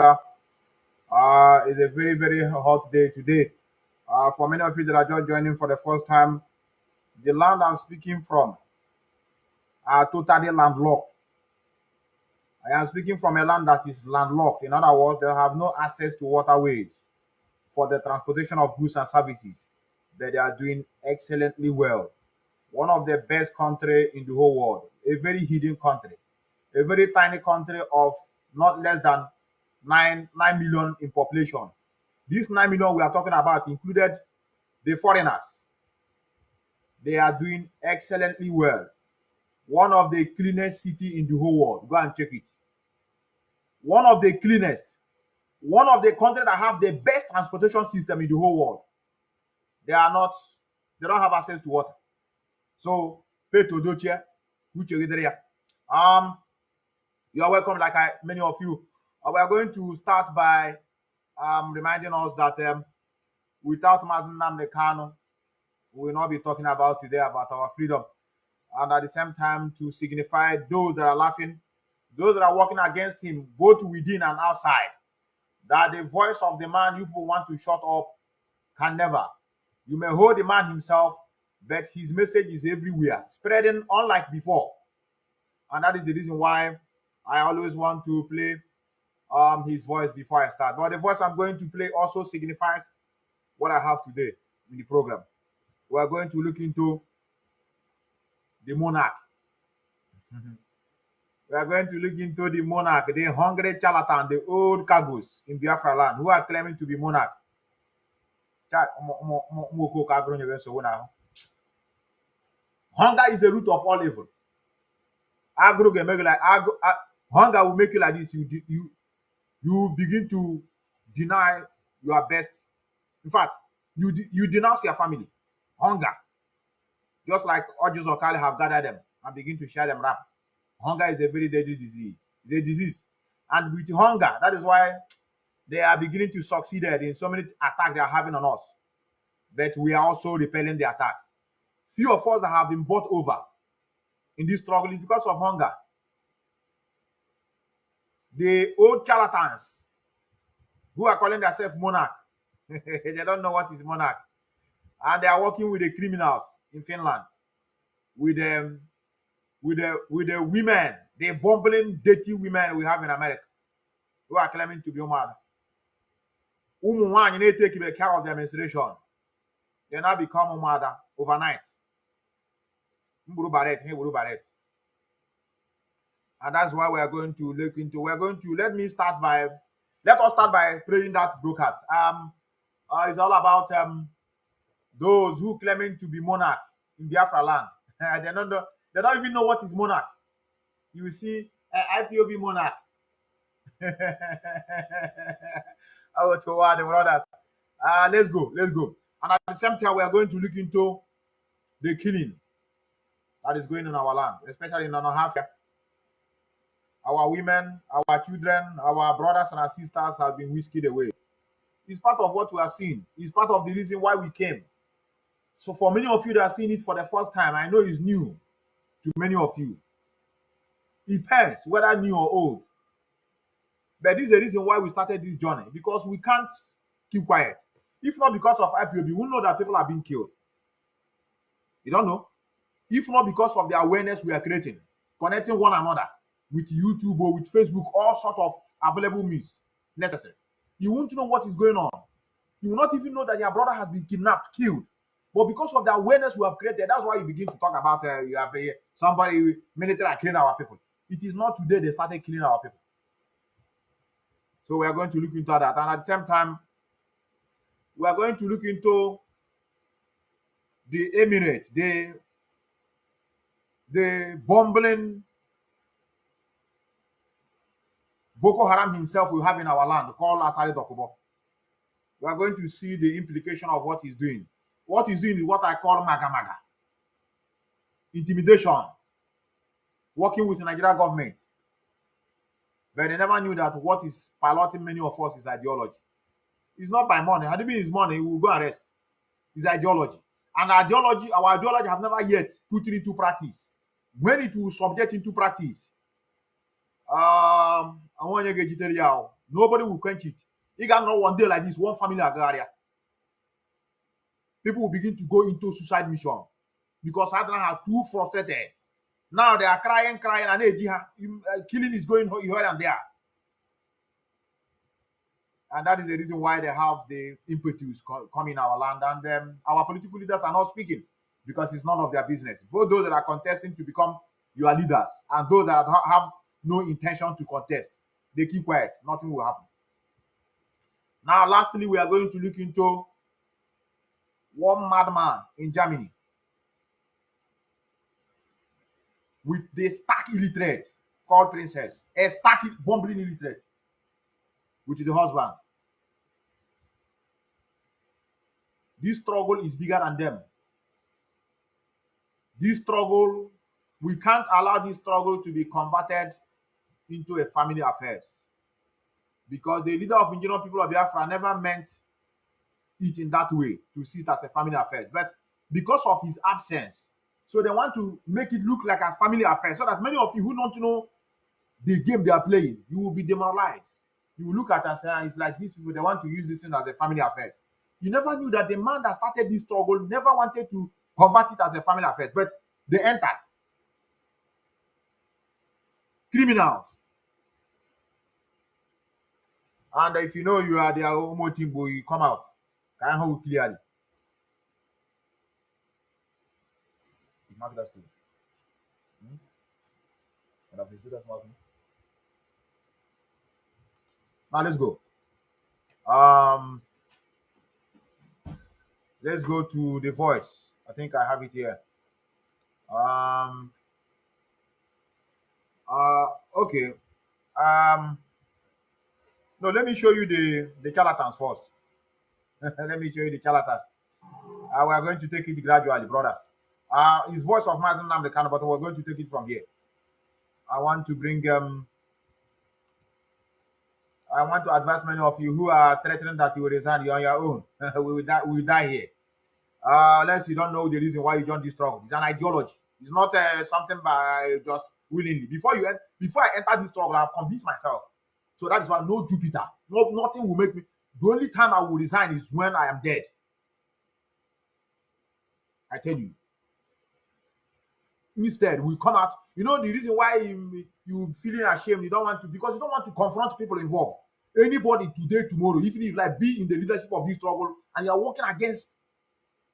Uh, it's a very, very hot day today. Uh, for many of you that are just joining for the first time, the land I'm speaking from are totally landlocked. I am speaking from a land that is landlocked. In other words, they have no access to waterways for the transportation of goods and services, but they are doing excellently well. One of the best country in the whole world, a very hidden country, a very tiny country of not less than nine nine million in population. This nine million we are talking about included the foreigners. They are doing excellently well. One of the cleanest city in the whole world. Go and check it. One of the cleanest. One of the countries that have the best transportation system in the whole world. They are not. They don't have access to water. So, pay to. Um, you are welcome. Like I, many of you, uh, we are going to start by um, reminding us that um, without Mazi Nnamdi Kanu, we will not be talking about today about our freedom. And at the same time, to signify those that are laughing, those that are working against him, both within and outside, that the voice of the man you people want to shut up can never. You may hold the man himself, but his message is everywhere, spreading unlike before. And that is the reason why I always want to play um his voice before I start. But the voice I'm going to play also signifies what I have today in the program. We are going to look into the monarch. we are going to look into the monarch, the hungry charlatan, the old cargoes in Biafra land who are claiming to be monarch. Hunger is the root of all evil. Hunger will make you like this. You you you begin to deny your best. In fact, you you denounce your family. Hunger, just like Ojus Okali have gathered them and begin to share them rap. Hunger is a very deadly disease. It's a disease, and with hunger, that is why they are beginning to succeed in so many attacks they are having on us. But we are also repelling the attack. Few of us that have been bought over in this struggle is because of hunger. The old charlatans who are calling themselves monarch, they don't know what is monarch. And they are working with the criminals in Finland, with them, with the with the women, the bumbling, dirty women we have in America, who are claiming to be. Women, they take care of their menstruation. They now become a mother overnight. And that's why we are going to look into. We're going to let me start by let us start by praying that broadcast. Um, uh, it's all about um those who claiming to be monarch in Biafra land. they don't know, they don't even know what is monarch. You see uh, IPOB monarch. oh, to what the brothers. Uh, let's go, let's go. And at the same time, we are going to look into the killing that is going on our land, especially in Nanohafia. Our women, our children, our brothers and our sisters have been whisked away. It's part of what we are seeing. It's part of the reason why we came. So for many of you that are seeing it for the first time, I know it's new to many of you. It depends whether new or old. But this is the reason why we started this journey because we can't keep quiet. If not because of IPOB, we know that people are being killed. You don't know? If not because of the awareness we are creating, connecting one another with YouTube or with Facebook, all sort of available means necessary. You won't know what is going on. You will not even know that your brother has been kidnapped, killed. But because of the awareness we have created, that's why you begin to talk about uh, you have uh, somebody military are killing our people. It is not today they started killing our people. So we are going to look into that, and at the same time, we are going to look into the emirate, the the bumbling Boko Haram himself will have in our land, called Asari Dokubo. We are going to see the implication of what he's doing. What he's doing is what I call maga maga. Intimidation. Working with the Nigerian government. But they never knew that what is piloting many of us is ideology. It's not by money. Had it been his money, he will go and rest. It's ideology. And ideology, our ideology have never yet put it into practice. When it will subject into practice, um, I want you get Nobody will quench it. You got know one day like this, one family agraria. People will begin to go into suicide mission because Adana are too frustrated. Now they are crying, crying, and they, uh, killing is going here and there. And that is the reason why they have the impetus coming in our land. And um, our political leaders are not speaking because it's none of their business. Both those that are contesting to become your leaders and those that have no intention to contest, they keep quiet. Nothing will happen. Now, lastly, we are going to look into one madman in Germany with the stark illiterate called princess, a stark bumbling illiterate, which is the husband. This struggle is bigger than them. This struggle, we can't allow this struggle to be converted into a family affairs. Because the leader of indigenous people of Biafra never meant it in that way to see it as a family affairs. But because of his absence, so they want to make it look like a family affair so that many of you who don't know the game they are playing, you will be demoralized. You will look at and say, ah, it's like these people, they want to use this thing as a family affair. You never knew that the man that started this struggle never wanted to convert it as a family affair, but they entered. Criminals. And if you know you are their homo team, boy, you come out. Can I hold clearly? Mark that too. Hmm? And I've that marking. Now let's go. Um, let's go to the voice. I think I have it here. Um, uh, okay. Um, no, let me show you the the charlatans first. let me show you the charlatans. Uh, we are going to take it gradually, brothers. Uh, his voice of Mazi Nnamdi Kanu, but we're going to take it from here. I want to bring um, I want to advise many of you who are threatening that you will resign You're on your own. we will die. We will die here. Uh, unless you don't know the reason why you joined this struggle. It's an ideology. It's not uh, something by just willingly. Before you before I enter this struggle, I've convinced myself. So that is why no Jupiter, no nothing will make me. The only time I will resign is when I am dead. I tell you. Instead, we come out. You know the reason why you you feeling ashamed. You don't want to because you don't want to confront people involved. Anybody today, tomorrow, even if like be in the leadership of this struggle and you are working against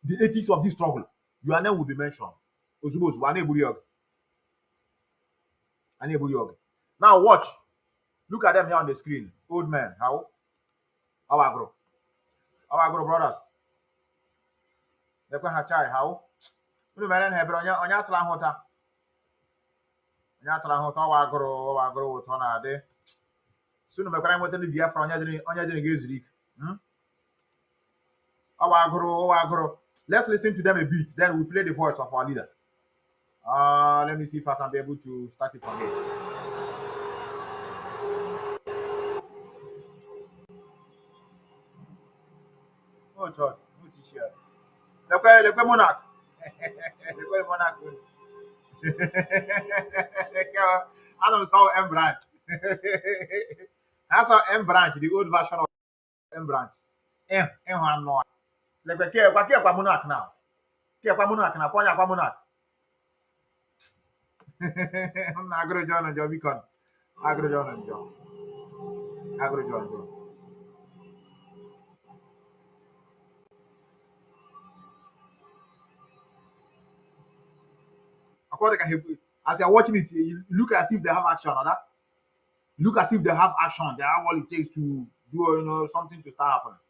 the ethics of this struggle, your name will be mentioned. Now watch. Look at them here on the screen. Old man. How? Grow. How I grow, brothers. Lekwe ha chai how? Unu mere na hebere onye onye atụla nhụta. Onye atụla nhụta ọwa agụrụ ọwa agụrụ ụtọ na-adị. Si unu mekwara nweta ndị Biafra onye dịrị onye dịrị ga-ezuru ike. Ọwa agụrụ ọwa agụrụ. Let's listen to them a bit, then we play the voice of our leader. Uh, let me see if I can be able to start it from here. Oh, God, what is here? Le quoi, le quoi, monarque? le quoi, le monarque? I don't saw M branch. I saw M branch, the old version of M branch. M, M, one more. lekwe ke kwa ke kwa monarch now ke kwa monarch na kwa ya kwa monarch na agro john jo bikon agro john jo agro john jo according to as you're watching it you look as if they have action or that look as if they have action. They have all it takes to do you know something to start happening.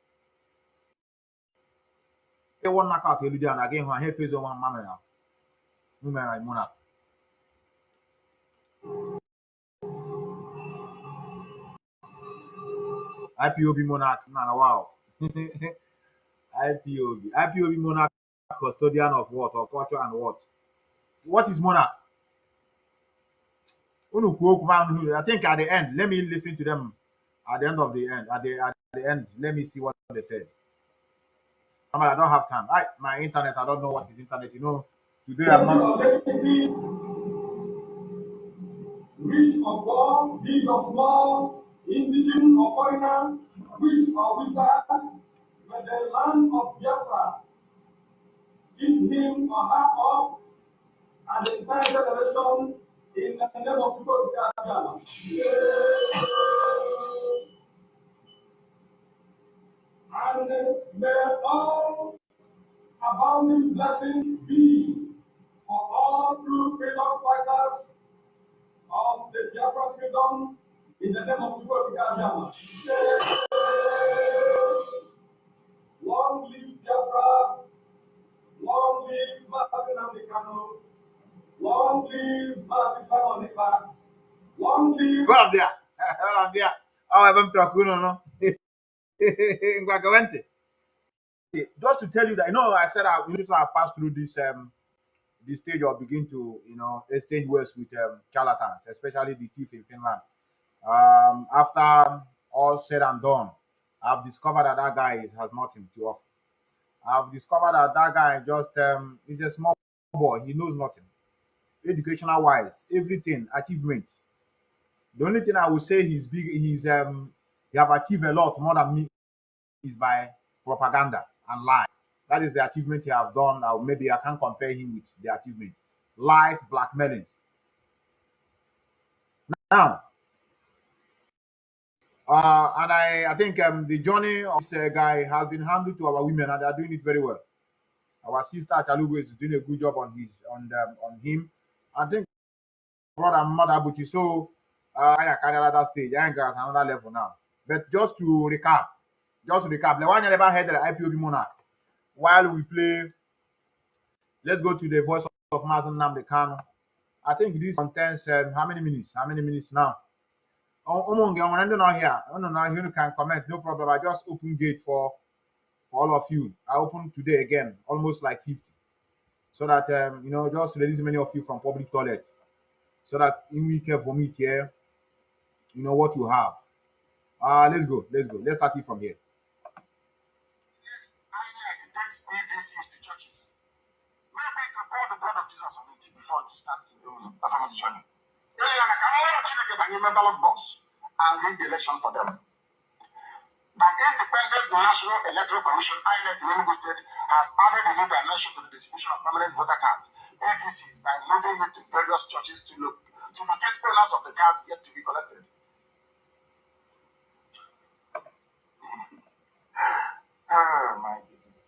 One knockout elu dị na gị hụ ha efezo nwa mma mere numera muna IPOB monarch na wow. IPOB IPOB monarch custodian of what? Of culture and what what is monarch I think at the end let me listen to them at the end of the end at the at the end let me see what they said I don't have time. I my internet, I don't know what is internet. You know, today I'm not. Rich or poor, big or small, indigenous or foreigner, witch or wizard, when the land of Biafra eat him or her up, and the entire generation in the name of God, and may all abounding blessings be for all true freedom fighters of the Biafra freedom in the name of God. Long live Biafra, long live Martin Americano, long live Martin Salonika, long live. There. Go up there. Oh, no. Ngwagawente. Just to tell you that, you know, I said I we to have passed through this um this stage or begin to, you know, exchange words with um, charlatans, especially the thief in Finland. Um, after all said and done, I've discovered that that guy is, has nothing to offer. I've discovered that that guy just um, is a small boy. He knows nothing. Educational wise, everything, achievement. The only thing I would say he's big, he's um, he have achieved a lot more than me is by propaganda and lie. That is the achievement he have done. Or maybe I can compare him with the achievement. Lies, blackmailing. Now, uh, and I, I think um, the journey of this uh, guy has been handled to our women, and they are doing it very well. Our sister Chalugo is doing a good job on his on them on him. I think brother mother Buchi. So uh, I carry another stage. I ain't got another level now. But just to recap, just to recap, the one you never heard the IPOB monarch. While we play, let's go to the voice of Mazen Namde Kano. I think this contains um, how many minutes? How many minutes now? Oh, Omonge, I'm going not here. Oh, no, no, you can comment, no problem. I just open gate for all of you. I open today again, almost like 50. So that, um, you know, just release many of you from public toilets. So that in we can vomit here, you know what you have. Uh, let's go, let's go. Let's start it from here. Yes, I I and the election for them? The Independent National Electoral Commission, INEC in Enugu State, has added a new dimension to the distribution of permanent voter cards, APCs, by moving it to various churches to look to locate owners of the cards yet to be collected. Oh my goodness.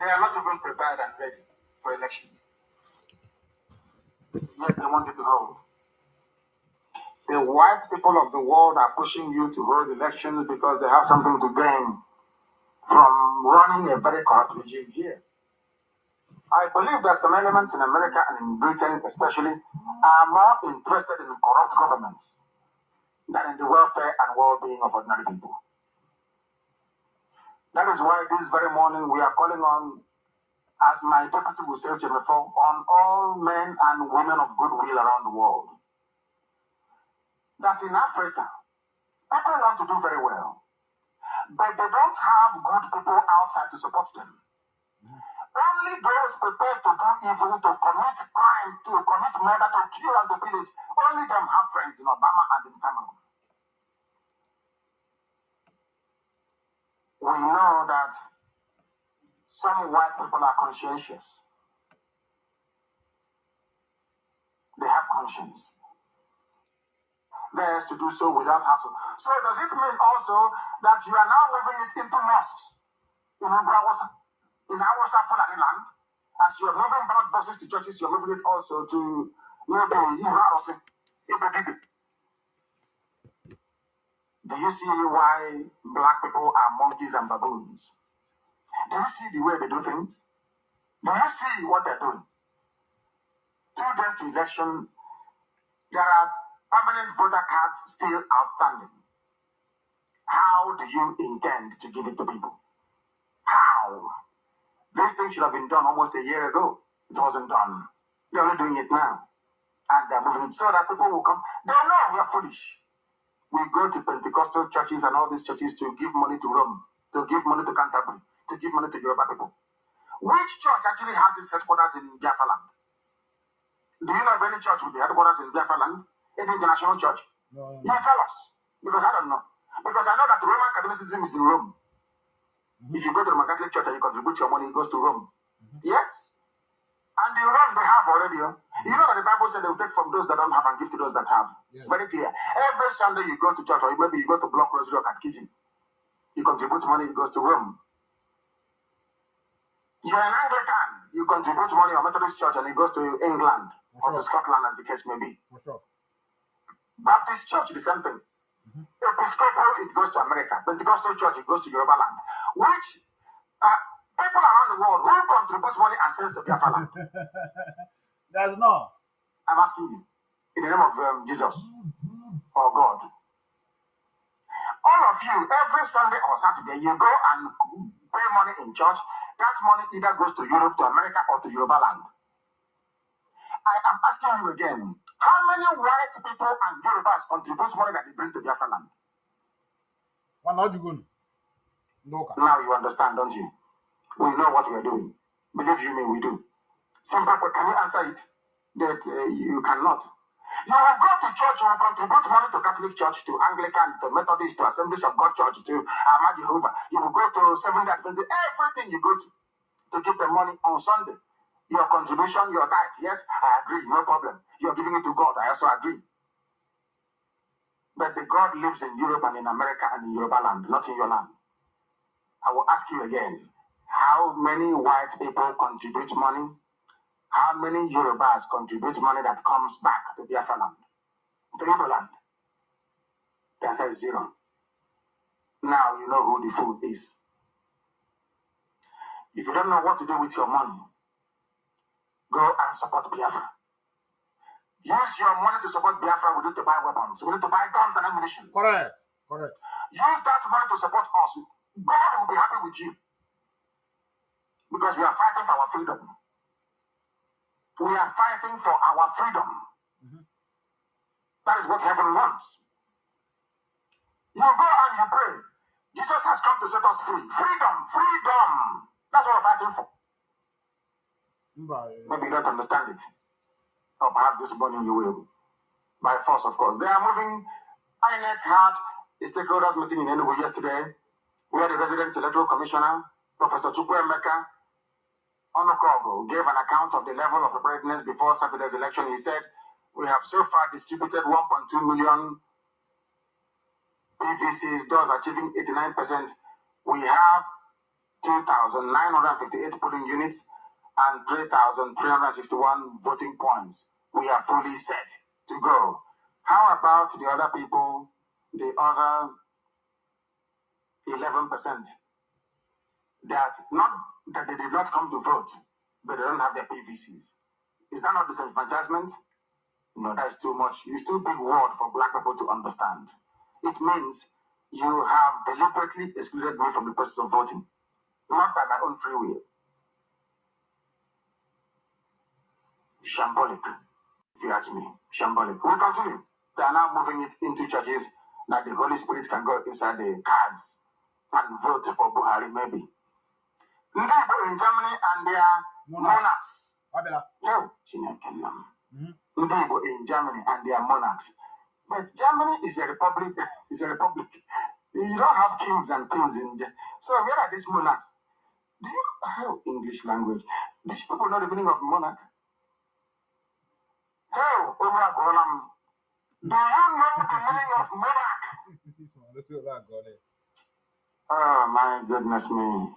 They are not even prepared and ready for election. Yet they want it to hold. The white people of the world are pushing you to hold elections because they have something to gain from running a very corrupt regime here. I believe that some elements in America and in Britain, especially, are more interested in corrupt governments than in the welfare and well being of ordinary people. That is why this very morning we are calling on, as my deputy will say before, on all men and women of goodwill around the world that in Africa, people want to do very well, but they don't have good people outside to support them. Only those prepared to do evil, to commit crime, to commit murder, to kill and to pillage, only them have friends in Obama and in Cameron. We know that some white people are conscientious. They have conscience theirs to do so without hassle. So does it mean also that you are now moving it into mosques in Ubrawasa, in Awasa Fulani land? As you are moving ballot boxes to churches, you're moving it also to maybe Ibrahim, Ibrahim. Do you see why black people are monkeys and baboons? Do you see the way they do things? Do you see what they're doing? Two days to election, there are permanent voter cards still outstanding. How do you intend to give it to people? How? This thing should have been done almost a year ago. It wasn't done. They're only doing it now. And they're moving it so that people will come. They know we are foolish. We go to Pentecostal churches and all these churches to give money to Rome, to give money to Canterbury, to give money to Yoruba people. Which church actually has its headquarters in Biafra land? Do you know of any church with the headquarters in Biafra land? In the international church. No. You tell us. Because I don't know. Because I know that Roman Catholicism is in Rome. Mm-hmm. If you go to the Roman Catholic Church and you contribute your money, it goes to Rome. Mm-hmm. Yes. And in Rome, they have already. Oh. You know that the Bible said they will take from those that don't have and give to those that have. Yes. Very clear. Every Sunday you go to church, or maybe you go to Block Rosary or Catechism, you contribute money, it goes to Rome. You're an Anglican, you contribute money or Methodist Church, and it goes to England For or sure. to Scotland, as the case may be. For sure. Baptist Church, the same thing. Mm-hmm. Episcopal, it goes to America. Pentecostal Church, it goes to Yoruba land. Which uh, people around the world who contributes money and sends to Biafra land? There's none. I'm asking you, in the name of um, Jesus or God. All of you, every Sunday or Saturday, you go and pay money in church. That money either goes to Europe, to America, or to Yoruba land. I am asking you again, how many white people and Yorubas contribute money that they bring to Biafra land? Well, not you no. Now you understand, don't you? We know what we are doing. Believe you me, we do. Simple, but can you answer it? That uh, you cannot. You will go to church, you will contribute money to Catholic Church, to Anglican, to Methodist, to Assemblies of God Church, to Ahmad Jehovah. You will go to Seventh Adventist, everything you go to, to give the money on Sunday. Your contribution, your tithe, yes, I agree, no problem. You're giving it to God, I also agree. But the God lives in Europe and in America and in Yoruba land, not in your land. I will ask you again, how many white people contribute money how many Yorubas contribute money that comes back to Biafra land, to Igbo land? The answer is zero. Now you know who the fool is. If you don't know what to do with your money, go and support Biafra. Use your money to support Biafra. We need to buy weapons. We need to buy guns and ammunition. Correct. Correct. Use that money to support us. God will be happy with you. Because we are fighting for our freedom. We are fighting for our freedom. Mm-hmm. That is what heaven wants. You go and you pray. Jesus has come to set us free. Freedom, freedom. That's what we're fighting for. Maybe you don't understand it. Or perhaps this morning you will. By force, of course. They are moving. INEC had a stakeholders meeting in Enugu yesterday, where the resident electoral commissioner, Professor Chukwuemeka, Onokogo gave an account of the level of preparedness before Saturday's election. He said, We have so far distributed 1.2 million PVCs, thus achieving 89%. We have 2,958 polling units and 3,361 voting points. We are fully set to go. How about the other people, the other 11%? That not that they did not come to vote, but they don't have their PVCs. Is that not disenfranchisement? No, that's too much. It's too big word for black people to understand. It means you have deliberately excluded me from the process of voting, not by my own free will. Shambolic, if you ask me. Shambolic. We continue. They are now moving it into churches that the Holy Spirit can go inside the cards and vote for Buhari, maybe. ndị Igbo in Germany and their monarchs. Yo, Chineke nna m. Mm-hmm. Ndị Igbo in Germany and their monarchs. But Germany is a republic. Is a republic. You don't have kings and queens in there. So where are these monarchs? Do you have English language? Do people know the meaning of monarch? Do you know the meaning of monarch? oh my goodness me.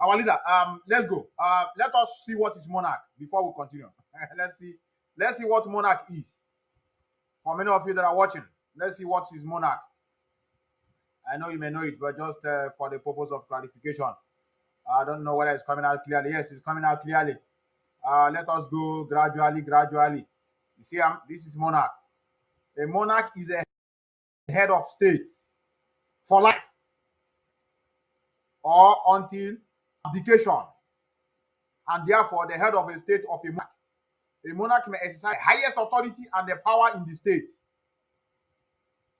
Our leader, um, let's go. Uh, let us see what is monarch before we continue. let's see. Let's see what monarch is. For many of you that are watching, let's see what is monarch. I know you may know it, but just uh, for the purpose of clarification, I don't know whether it's coming out clearly. Yes, it's coming out clearly. Uh, let us go gradually, gradually. You see, um, this is monarch. A monarch is a head of state for life or until abdication, and therefore the head of a state of a monarch. A monarch may exercise highest authority and the power in the state.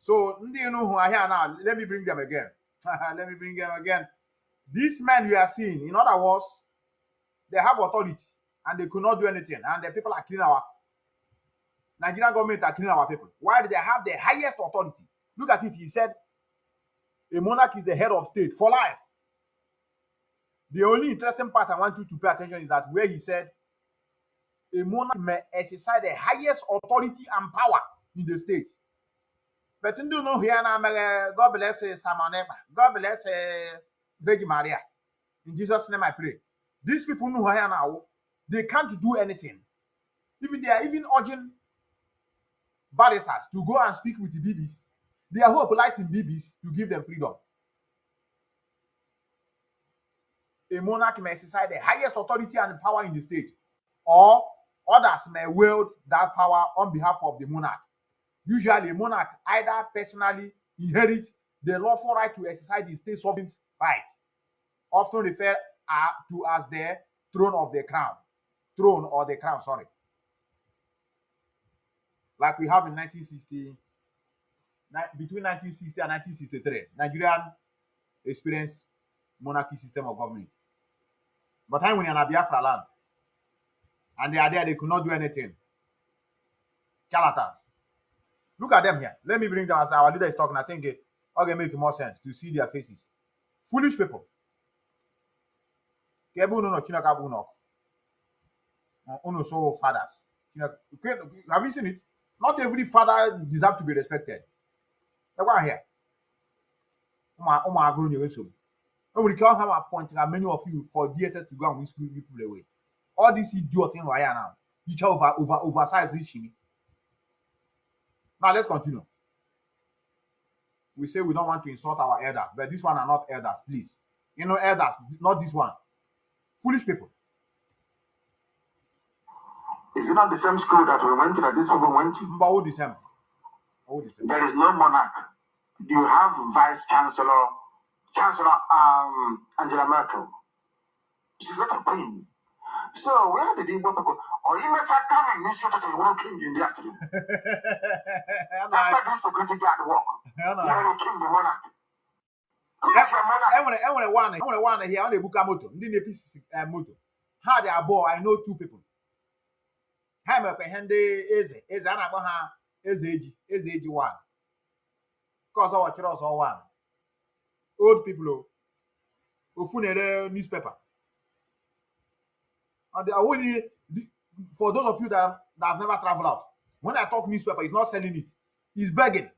So, ndị who are here now, let me bring them again. let me bring them again. These men you are seeing, in other words, they have authority and they could not do anything, and the people are killing our Nigerian government are killing our people. Why do they have the highest authority Look at it. He said, a monarch is the head of state for life. The only interesting part I want you to pay attention is that where he said, a monarch may exercise the highest authority and power in the state. But you know here now, God bless uh, Samaneba. God bless uh, Virgin Maria. In Jesus' name I pray. These people know here now, they can't do anything. Even they are even urging barristers to go and speak with the BBs. Hope lies in BBs to give them freedom. A monarch may exercise the highest authority and power in the state, or others may wield that power on behalf of the monarch. Usually, a monarch either personally inherits the lawful right to exercise the state sovereign right, often referred to as the throne of the crown, throne or the crown, sorry. Like we have in 1960, ni- between 1960 and 1963, Nigerian experienced monarchy system of government. But time when in Biafra land, and they are there, they could not do anything. Charlatans. Look at them here. Let me bring them as our leader is talking. I think it okay make more sense to see their faces. Foolish people. Ke ebe unu nọ, Chineke abụghị unu ọkụ. Uh, Unu so fathers. Chineke- ke- Have you seen it? Not every father deserves to be respected. Ekwa here. Ụmụ ụmụ agụrụ nyere nsogbu. O nwere ike ọ have appointed many of you for DSS to go and whisk you people away. All this idiot thing right here now. You try over over oversize this shit. Now let's continue. We say we don't want to insult our elders, but this one are not elders, please. You know, elders, not this one. Foolish people. Is it not the same school that we went to, that these people went to? Mba old December. Old December. There is no monarch. Do you have Vice Chancellor, Chancellor um, Angela Merkel? She's not a queen. So where did he go? Or he met her coming, Miss Yoto, you want king in the afternoon. After this security guard work, you are a king, the monarch. Enwere enwere one enwere one here ọ na-ebuka moto ndị na-episi moto ha dị abụọ i know two people ha mekwa ihe ndị eze eze a na-akpọ ha eze eji eze eji one. Nke ọzọ wọchịrị ọzọ one. Old people ofu na-ere newspaper. And the only for those of you that, that have never traveled out when i talk newspaper he's not selling it. He's begging.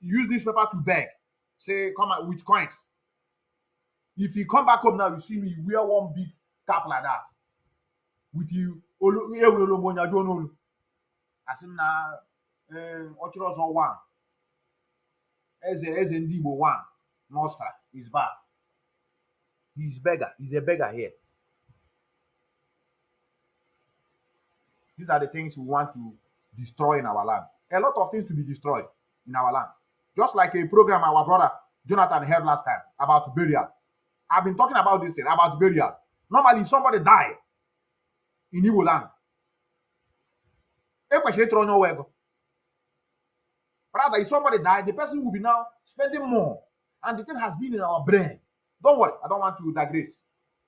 He use newspaper to beg. Say come out with coins. If you come back home now you see me wear one big cap like that. With you olu ewere ologbo onye ajụ n'olu asị m na ọchịrị ọzọ one eze eze ndị igbo one nostra is back. He's beggar he's a beggar here. These are the things we want to destroy in our land. A lot of things to be destroyed in our land. Just like a program our brother jonathan held last time about burial. I've been talking about this thing about burial. Normally, somebody die in Igbo land, ekwesịrị ịtụrụ onye ọwa ego. Rather, if somebody die, the person will be now spending more, and the thing has been in our brain. Don't worry, I don't want to digress.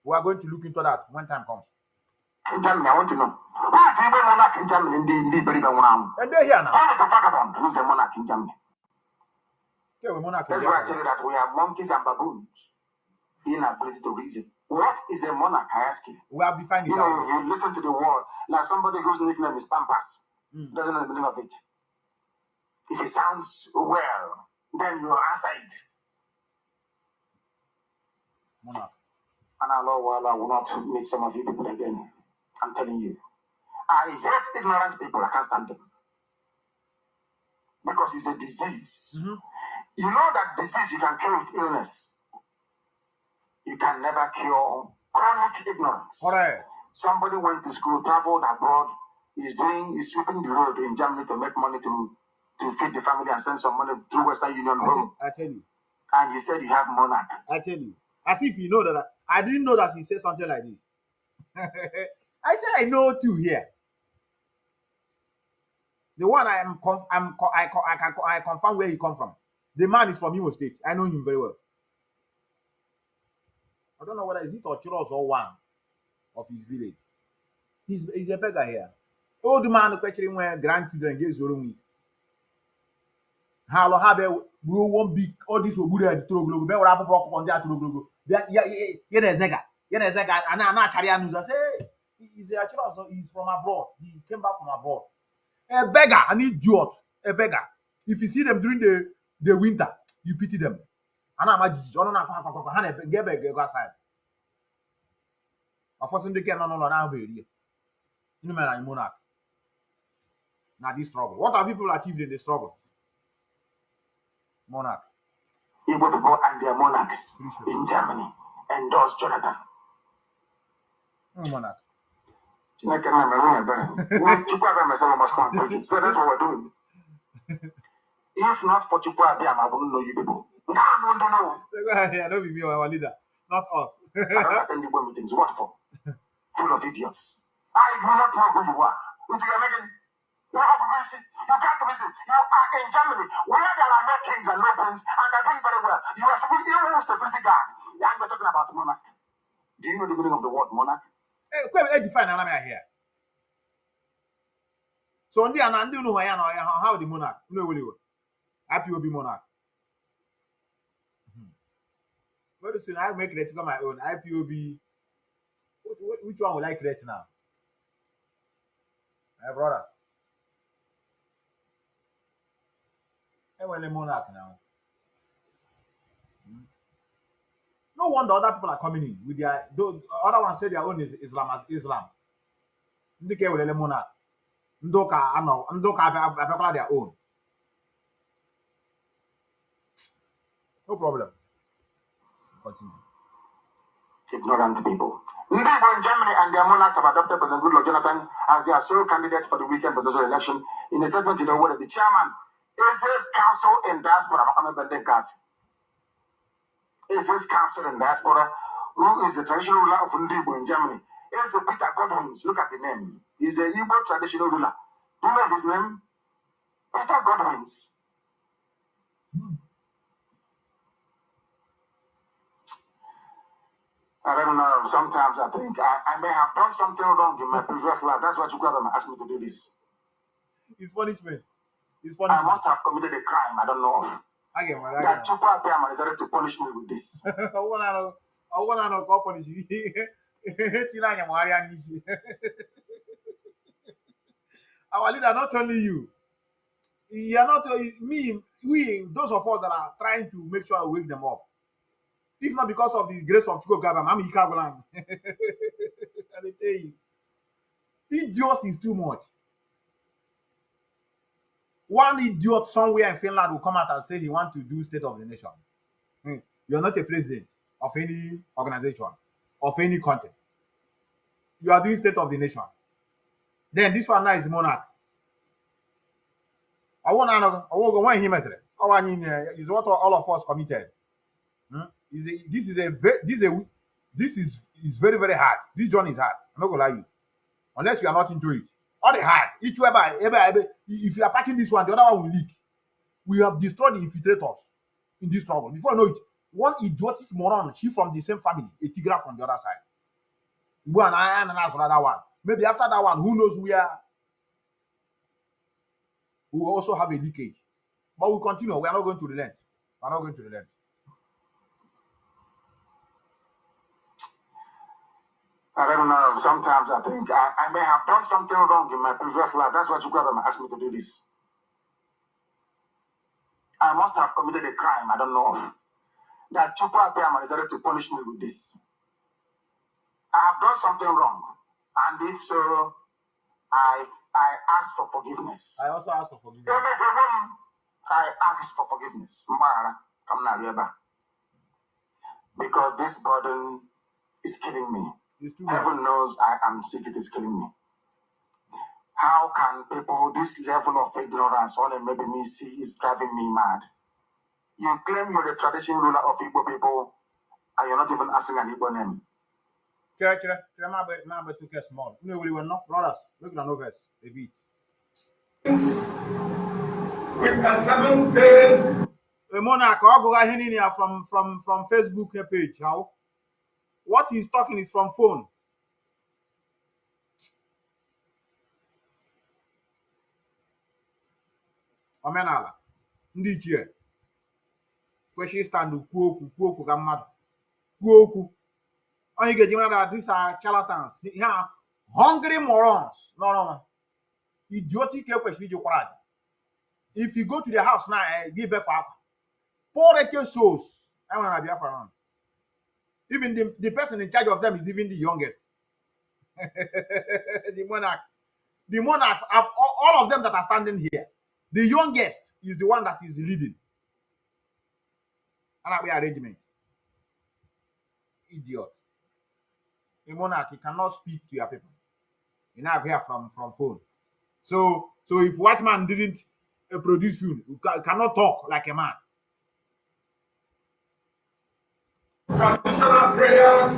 We are going to look into that when time comes. In Germany, I want to know. Who is the Igbo monarch in Germany? In the, in the very Benwam. And they're here now. is the vagabond? Who is the monarch in Germany? We're monarch in That's why I tell you that we have monkeys and baboons. Inability to reason. What is a monarch? I ask you. We have defined it You know, you listen to the word like somebody whose nickname is Pampas Mm. doesn't know the meaning of it. If it sounds well, then you answer it. Monarch. And Allah Wala will not meet some of you people again. I'm telling you. I hate ignorant people. I can't stand them. Because it's a disease. Mhm. You know that disease you can cure with illness. You can never cure chronic ignorance. Correct. Somebody went to school, traveled abroad, is doing, is sweeping the road in Germany to make money to to feed the family and send some money through Western Union I home. tell, I tell you. And you said you have monarch. I tell you. As if you know that I, I didn't know that he said something like this. I said I know too here. The one I am conf- I'm co- I, co- I can co- I confirm where he come from. The man is from Imo State. I know him very well. I don't know whether is it Ochiros or one of his village. He's he's a beggar here. Old man questioning where grandchildren get zoro week. ha alụ ha bịa ruo all this ogburu ya toro ogologo bịa were akpụkpọ ọkụkọ ndị a toro ogologo bịa ya na-ezega ya na-ezega a na- a na-achara ya n'ụzọ sị "Hey, he's a also he's from abroad. He came back from abroad. A beggar an idiot a beggar. If you see them during the the winter you pity them a na-ama jijiji ọnụ na-akwa akwa akwa ha na-ebe ga ebe ga-ego aside ọfọsụ ndị ke nọ n'ụlọ na-ahụ eri ya Gịnị mere anyị monarch. Na this struggle. What have people achieved in the struggle? Monarch. Igbo people and their monarchs in Germany. Endorsed Jonathan. Mm, monarch. Chineke na mere unu ebere. Nwa Chukwu abịa mesara must come and preach it. So that's what we're doing. If not for Chukwu ma ọ bụrụ na you people. Ndị no. go ahead here no be me our leader not us I don't attend meetings. What for? Full of idiots. I do not know who you are. If you are making you have to visit. You can't visit. You are in Germany where there are no kings and no queens and they're doing very well. You are security, you are security guard. And we're talking about monarch. Do you know the meaning of the word monarch? Kwe e define ya here so ndị a na ndị hụ ya na ọya ha monarch Hmm. Very soon I make it my own. IPOB which, one will I create now? My brothers enwere monarch now. Hmm. no wonder other people are coming in with their though other ones say their own is Islam as Islam. Ndị ka ewerele monarch ndị ụka anọ ndị ụka abịa- abịakwala their own. No problem continue ignorant people. Igbo in Germany and their monarchs have adopted President Goodluck Jonathan as their sole candidate for the weekend presidential election. In a statement to the world, the chairman is his council in diaspora, Makame Bendekas, is his council in diaspora, who is the traditional ruler of Ndị Igbo in Germany. Is Peter Godwins. Look at the name. He's a Igbo traditional ruler. Do you know his name? Peter Godwins. Hmm. I don't know. Sometimes I think I, I may have done something wrong in my previous life. That's why Chukwuemeka asked me to do this. it's punishment it's I punishment must have committed a crime. I don't know. a ga-enwere a That ga-enwere Chukwuemeka decided to punish me with this. na-anọ ọwụwa na-anọ ka ọ pọnishiri ihe ihe tiri anya magharịa n'isi our leader not only you you are not me we those of us that are trying to make sure we wake them up if not because of the grace of Chukwu Gabam I'm Ike Agwulang I tell you. Idiot is too much one idiot somewhere in Finland will come out and say he want to do state of the nation. Hmm. you are not a president of any organization of any country. You are doing state of the nation. Then this one now is monarch. Ọwụ na anọghị ọwụ ogo nweghị ihe metere ọwa anyị na- is what all of us committed Is a- this is a ve- this is a this is is very very hard. This journey is hard. I'm not gonna lie you. Unless you are not into it. All the hard. Each whereby ebe ebe if you are packing this one the other one will leak. We have destroyed the infiltrators in this struggle before you know it one idiotic moron she from the same family a tigra from the other side. Igbo and i and another one. Maybe after that one who knows where we also have a leakage. But we continue. We are not going to relent. We are not going to relent I don't know. Sometimes I think I, I may have done something wrong in my previous life. That's why Chukwuemeka asked me to do this. I must have committed a crime. I don't know. That Chukwuemeka decided to punish me with this. I have done something wrong, and if so, I I ask for forgiveness. i also ask for forgiveness I ask for forgiveness. Mara, come now, Because this burden is killing me. It's too much Heaven knows I am sick, it is killing me. How can people, this level of ignorance, only maybe me see, is driving me mad? You claim you're the traditional ruler of Igbo people, and you're not even asking an Igbo name. chere chere chere ma agba ma agba too small unu ewere iwe nnọọ brothers make una no vex a bit with a seven days a monarch ọ gụgha ihe niile ya from from from facebook page how what he's talking is from phone. Omenala. Ndị ichie kwesịrị stand kwuo okwu kwuo okwu ka mmadụ. Kwuo okwu. Onye ga-eji mara na these are charlatans. Ihe hungry morons. N'ọrụ nwa idiotic ekwesịrị iji kwara aja if you go to their house now eh, give birth akwa. Poor souls. Enwere na biafra even the, the person in charge of them is even the youngest. The monarch. The monarchs are, all, of them that are standing here. The youngest is the one that is leading. And we arrangement? Idiot. A monarch he cannot speak to your people. You now hear from from phone. So so if white man didn't uh, produce food you, ca- you cannot talk like a man traditional prayers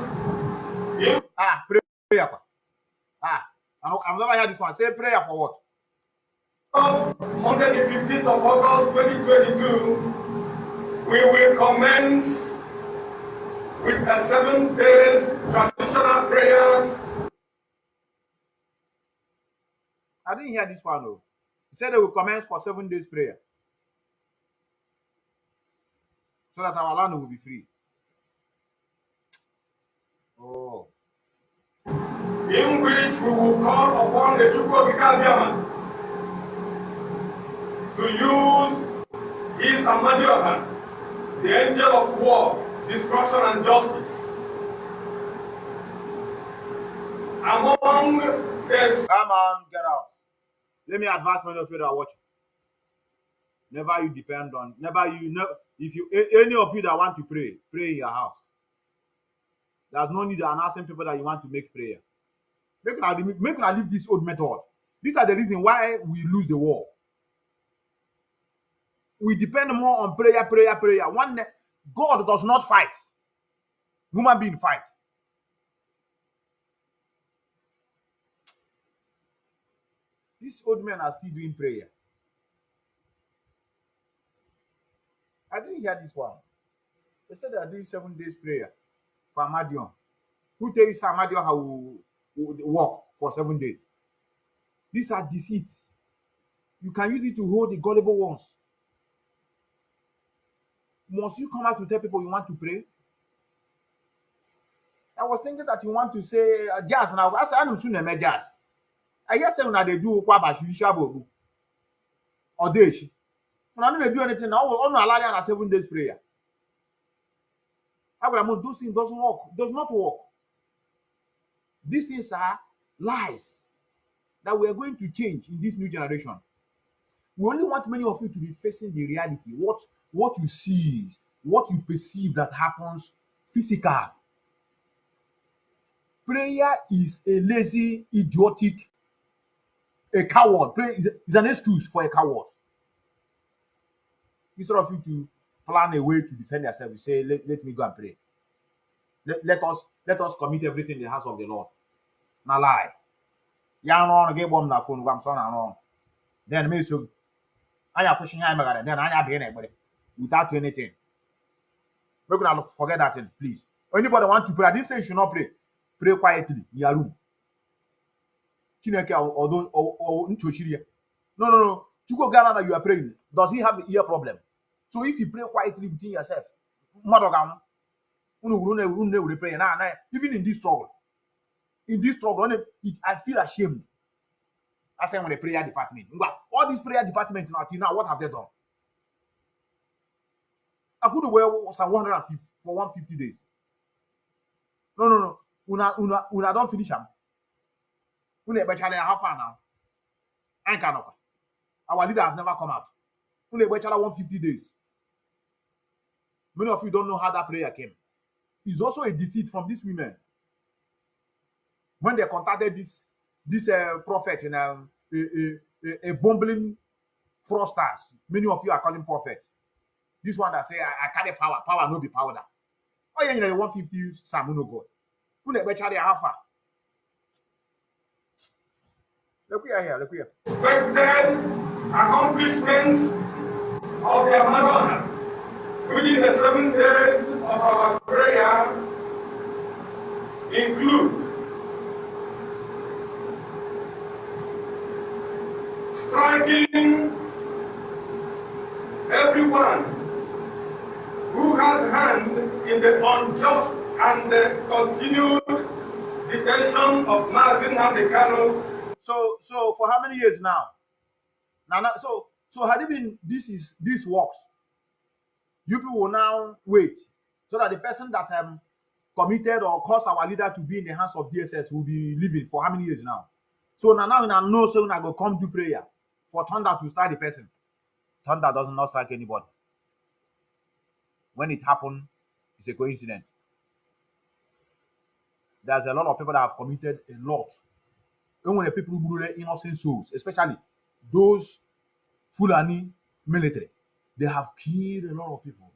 in ah pray prayer ah i've never heard this one say prayer for what? Monday, the 15th of August 2022, we will commence with a seven days traditional prayers. I didn't hear this one though. He said they will commence for seven days prayer. So that our land will be free oh in which we will call upon the Chukwokika to use his Amadiohan, the angel of war, destruction and justice. Among the Come on, get out. Let me advise many of you that are watching. Never you depend on, never you know, if you, any of you that want to pray, pray in your house. There's no need of announcing people that you want to make prayer. Make una, make leave this old method. These are the reason why we lose the war. We depend more on prayer, prayer, prayer. One, God does not fight. Human being fight. These old men are still doing prayer. I didn't hear this one. They said they are doing seven days prayer for Amadion. Who tells Amadion how will will walk for seven days? These are deceits. You can use it to hold the gullible ones. Must you come out to tell people you want to pray? I was thinking that you want to say uh, jazz now. I said, I'm soon a jazz. I hear say una dey do kwa ba shisha bobu. Odeshi. Una no dey do anything now. Onu allow na seven days prayer. Abraham, those things doesn't work. Does not work. These things are lies that we are going to change in this new generation. We only want many of you to be facing the reality. What what you see, what you perceive that happens physical. Prayer is a lazy, idiotic, a coward. Prayer is, is an excuse for a coward. Instead of you to plan a way to defend yourself, you say, let, let me go and pray. Let, let us let us commit everything in the house of the Lord. Now lie. Ya no get bomb na phone gwam so na no. Then me so anya pushing high magara then anya be na egbere without anything. Make una forget that thing, please. Anybody want to pray? I didn't say you should not pray. Pray quietly in your room. Chineke although or ntochiri ya. No, no, no. Chukwu Ghana you are praying. Does he have ear problem? So if you pray quietly within yourself, ga-anwụ. Unu wuru na unu na-ewere prayer na na even in this struggle. In this struggle, I feel ashamed. I say when a prayer department. All these prayer departments now, till now, what have they done? I could wear some 150 for 150 days. No, no, no. Una, una, una don't finish them. Una ebechara ya how far now? Ain't cannot. Our leader has never come out. Una ebechara 150 days. Many of you don't know how that prayer came. It's also a deceit from these women. When they contacted this this uh, prophet in um, a, a, a, a bumbling fraudsters, many of you are calling prophet. This one that say I, I carry power, power no be powder. Oh yeah, you know the 150 Sam no God. Who better how far? Look here, here, look here. expected accomplishments of their Madonna within the seven days of our prayer include striking everyone who has hand in the unjust and the continued detention of Mazi Nnamdi Kanu. So, so for how many years now? Now, now, so, so had it been this is this works, you people will now wait so that the person that um committed or caused our leader to be in the hands of DSS will be living for how many years now? So now, now, now, know so now go come do prayer for thunder to strike the person. Thunder does not strike anybody. When it happened, it's a coincidence. There's a lot of people that have committed a lot. Even when the people who innocent souls, especially those Fulani military, they have killed a lot of people.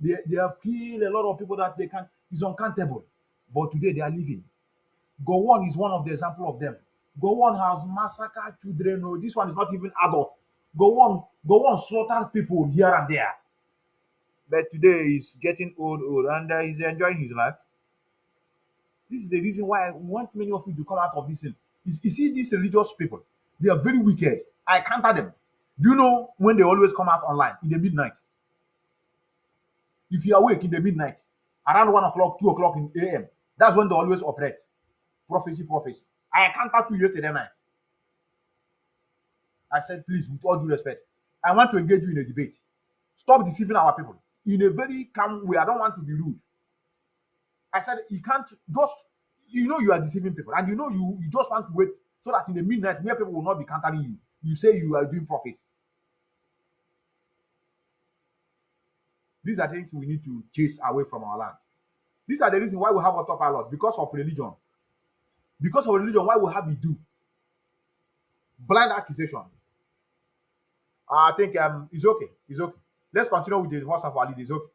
They, they have killed a lot of people that they can is uncountable. But today they are living. Gowon is one of the example of them. Gowon has massacred children. No, this one is not even adult. Gowon, Gowon slaughtered people here and there. But today he's getting old, old, and uh, he's enjoying his life. This is the reason why I want many of you to come out of this thing. You, you see, these religious people, they are very wicked. I counter them. Do you know when they always come out online in the midnight? If you are awake in the midnight, around one o'clock, two o'clock in AM, that's when they always operate. Prophecy, prophecy. I counter to yesterday night. I said, please, with all due respect, I want to engage you in a debate. Stop deceiving our people in a very calm way. I don't want to be rude. I said, you can't just, you know, you are deceiving people, and you know, you, you just want to wait so that in the midnight, where people will not be countering you, you say you are doing prophecy. These are things we need to chase away from our land. These are the reasons why we have autopilot because of religion. Because of religion, why we have do blind accusation. I think um, it's okay. It's okay. Let's continue with the verse of our. It's okay.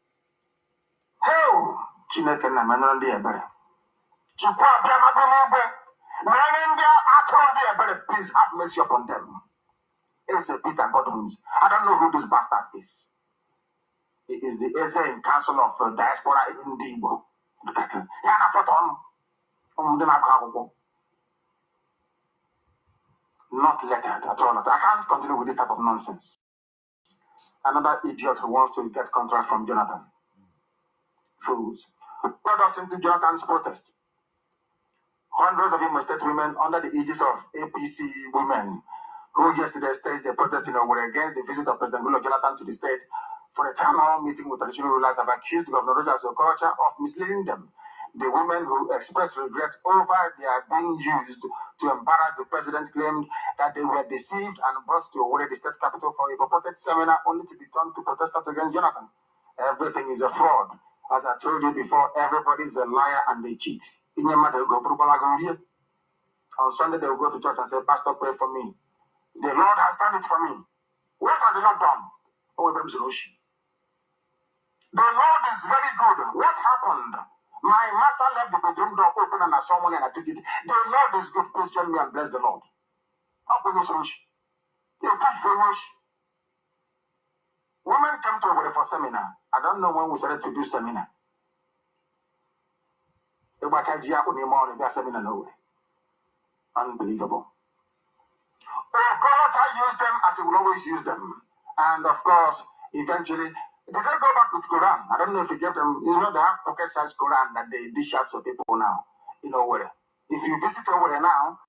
Please have mercy upon them. Eze Peter Godwins. I don't know who this bastard is. He is the Eze in Council of uh, Diaspora ndị Igbo. Ya na foto ọnụ. Ụmụ ndị na-agụ akwụkwọ. Not lettered at all. I can't continue with this type of nonsense. Another idiot who wants to get contract from Jonathan. Fools. Brought us into Jonathan's protest. Hundreds of Imo State women under the aegis of APC women who yesterday staged a protest in Owerri against the visit of President Goodluck Jonathan to the state for a town hall meeting with traditional rulers have accused Governor Rochas of misleading them. The women who expressed regret over their being used to embarrass the president claimed that they were deceived and brought to Owerri, the state capital, for a purported seminar only to be turned to protesters against Jonathan. Everything is a fraud. As I told you before, everybody is a liar and they cheat. On Sunday, they will go to church and say, Pastor, pray for me. The Lord has done it for me. What has the Lord done? Oh, The Lord is very good. What happened? My master left the bedroom door open and I saw money and I took it. The Lord is good. Please join me and bless the Lord. How can you You can't finish. Women came to Owerri for seminar. I don't know when we started to do. Seminar Unbelievable. God, I used them as He will always use them. And of course, eventually, they go back with Quran. I don't know if you get them. You know, they have pocket size Quran that they dish out to people now. in where? If you visit Owerri now,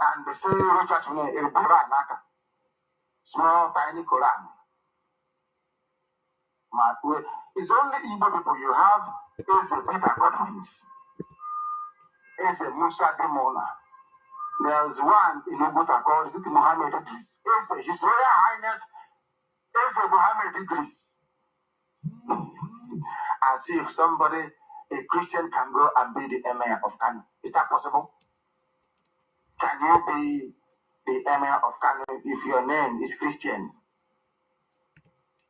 and they say Richard a Quran, small tiny Quran. It's only Igbo people you have is a Peter Godwins, is a Musa Demona. There's one in Ubuntu called is it Muhammad Idris. Is a His Royal Highness is Muhammad Idris. As if somebody, a Christian, can go and be the emir of Kano. Is that possible? Can you be the emir of Kano if your name is Christian?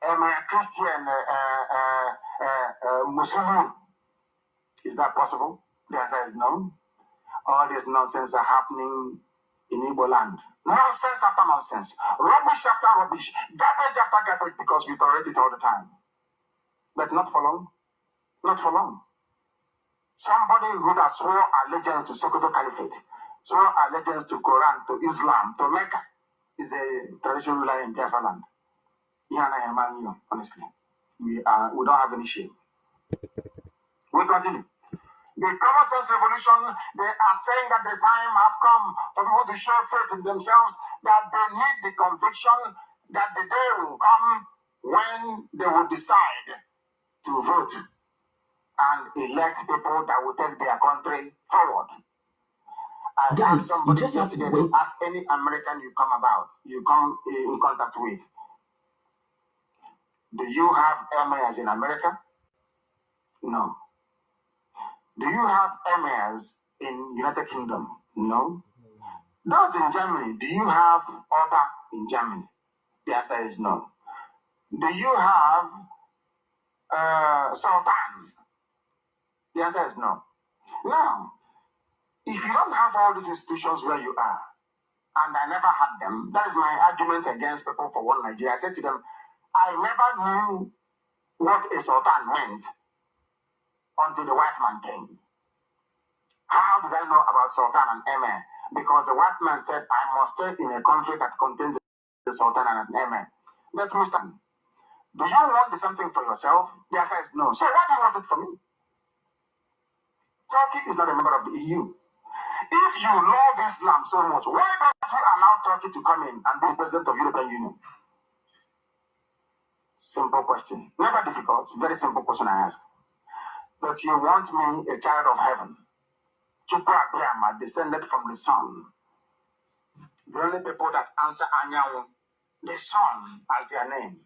Emir Christian uh, uh, uh, uh, Muslim. Is that possible? The answer is no. All this nonsense are happening in Igbo land. Nonsense after nonsense. Rubbish after rubbish. Garbage after garbage because we tolerate it all the time. But not for long. Not for long. Somebody who has sworn allegiance to Sokoto Caliphate, sworn allegiance to Quran, to Islam, to Mecca, is a traditional ruler in Biafra land. honestly. we are we don't have any shame. We continue. The common sense revolution, they are saying that the time have come for people to show faith in themselves, that they need the conviction that the day will come when they will decide to vote and elect people that will take their country forward. I Guys, you just have to wait. ask any American you come about, you come eh, in contact with. Do you have emirs in America? No. Do you have emirs in United Kingdom? No. Those in Germany, do you have order in Germany? The answer is no. Do you have uh, Sultan? The answer is no. Now, if you don't have all these institutions where you are, and I never had them, that is my argument against people for one Nigeria. I said to them, I never knew what a Sultan meant until the white man came. How did I know about Sultan and Emir? Because the white man said, I must stay in a country that contains the Sultan and an Emir. Let me stand. Do you want the same thing for yourself? The answer is no. So why do you want it for me? Turkey is not a member of the EU. If you love Islam so much, why don't you allow Turkey to come in and be president of European Union? Simple question. Never difficult. Very simple question I ask. But you want me, a child of heaven, Chukwu Abiyama, descended from the sun. The only people that answer Anyanwu, the sun as their name.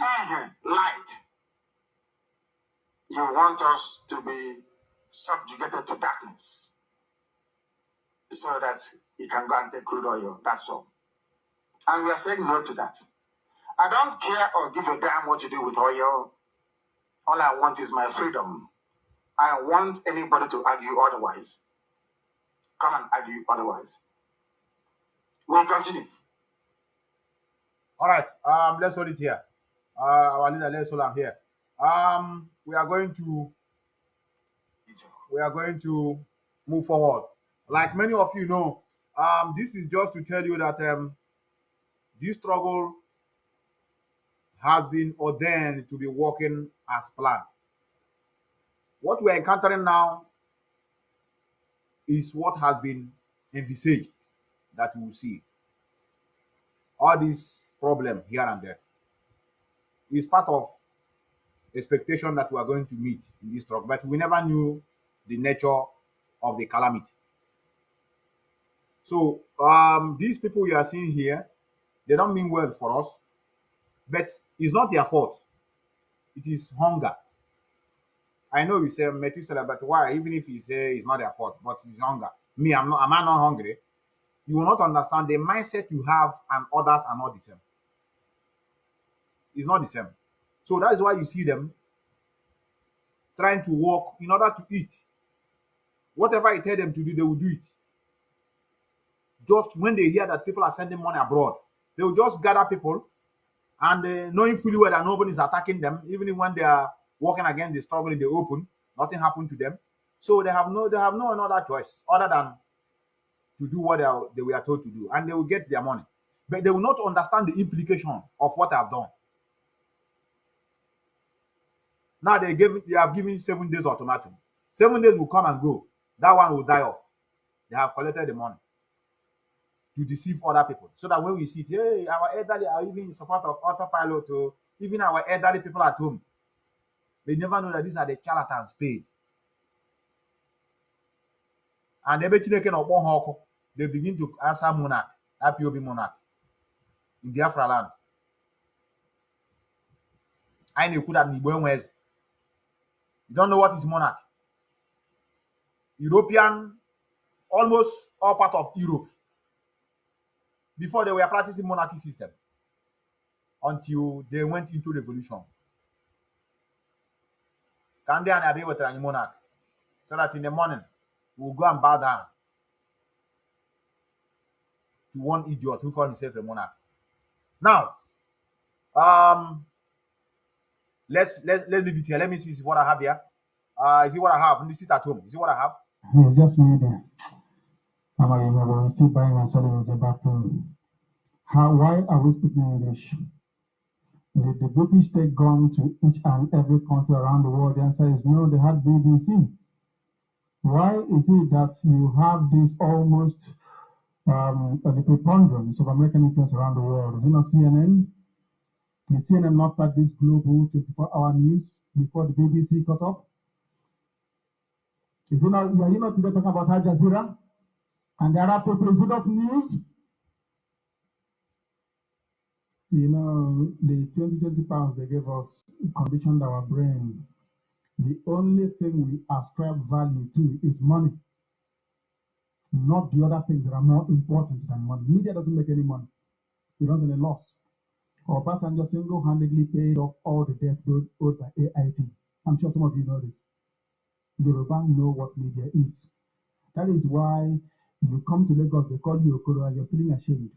Ihe, Light. You want us to be subjugated to darkness so that you can go and take crude oil. That's all. And we are saying no to that. I don't care or give a damn what you do with oil. All I want is my freedom. I want anybody to argue otherwise. Come and argue otherwise. We'll continue. All right. Um, let's hold it here. Uh, our leader, let's hold him here. Um, we are going to we are going to move forward. Like many of you know, um, this is just to tell you that um, this struggle has been ordained to be working as planned. What we're encountering now is what has been envisaged that we will see. All these problem here and there is part of expectation that we are going to meet in this struggle, but we never knew the nature of the calamity. So um, these people you are seeing here, they don't mean well for us, but it's not their fault. It is hunger. I know you say Methuselah, but why? Even if you say it's not their fault, but it's hunger. Me, I'm not. Am I not hungry? You will not understand the mindset you have, and others are not the same. It's not the same. So that is why you see them trying to work in order to eat. Whatever I tell them to do, they will do it. Just when they hear that people are sending money abroad, they will just gather people and uh, knowing fully well that nobody is attacking them, even when they are working against the struggle in the open, nothing happened to them. So they have no they have no another choice other than to do what they, are, they were told to do, and they will get their money. But they will not understand the implication of what I've done. Now they give they have given seven days ultimatum. Seven days will come and go. That one will die off. They have collected the money to deceive other people. So that when we see it, hey, our elderly are even in support of autopilot, or even our elderly people at home. They never know that these are the charlatans paid. And ebe Chineke na ọkpọ ha ọkụ, they begin to answer monarch, IPOB monarch in Biafra land. Anyị na-ekwu that n'Igbo enwe eze. You don't know what is monarch. European, almost all part of Europe. Before they were practicing monarchy system until they went into revolution. Ka ndị a na-abịa monarch so that in the morning we'll go and bow down to one idiot who calls himself a monarch. Now, um, let's let's let's leave it here. Let me see what I have here. Uh, is it what I have? Me sit at home. Is it what I have? It's just me there. You see buying and selling is a bad thing. How, why are we speaking English? Did the British take gun to each and every country around the world? The answer is no, they had BBC. Why is it that you have this almost um, the preponderance of American influence around the world? Is it not CNN? Did CNN not start this global 24-hour news before the BBC cut off? Is it not, are you not today talking about Al Jazeera and the Arab people? It news? You know, the 2020 pounds they gave us conditioned our brain. The only thing we ascribe value to is money, not the other things that are more important than money. Media doesn't make any money, it runs in a loss. Our passenger single handedly paid off all the debts owed by AIT. I'm sure some of you know this. Yoruba know what media is. That is why you come to Lagos, they call you Okoro, and you're feeling ashamed.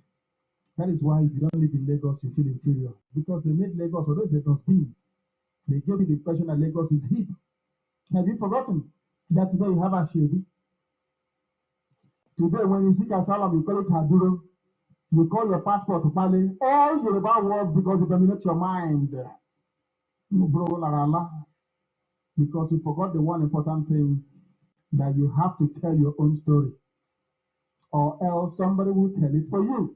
That is why if you don't live in Lagos, you feel inferior. Because they made Lagos, although it's a dustbin, they gave you the impression that Lagos is hip. Have you forgotten that today you have a Shebi? Today, when you seek asylum, you call it Haduro. You call your passport Pale. All Yoruba words because it dominates your mind. Because you forgot the one important thing that you have to tell your own story, or else somebody will tell it for you.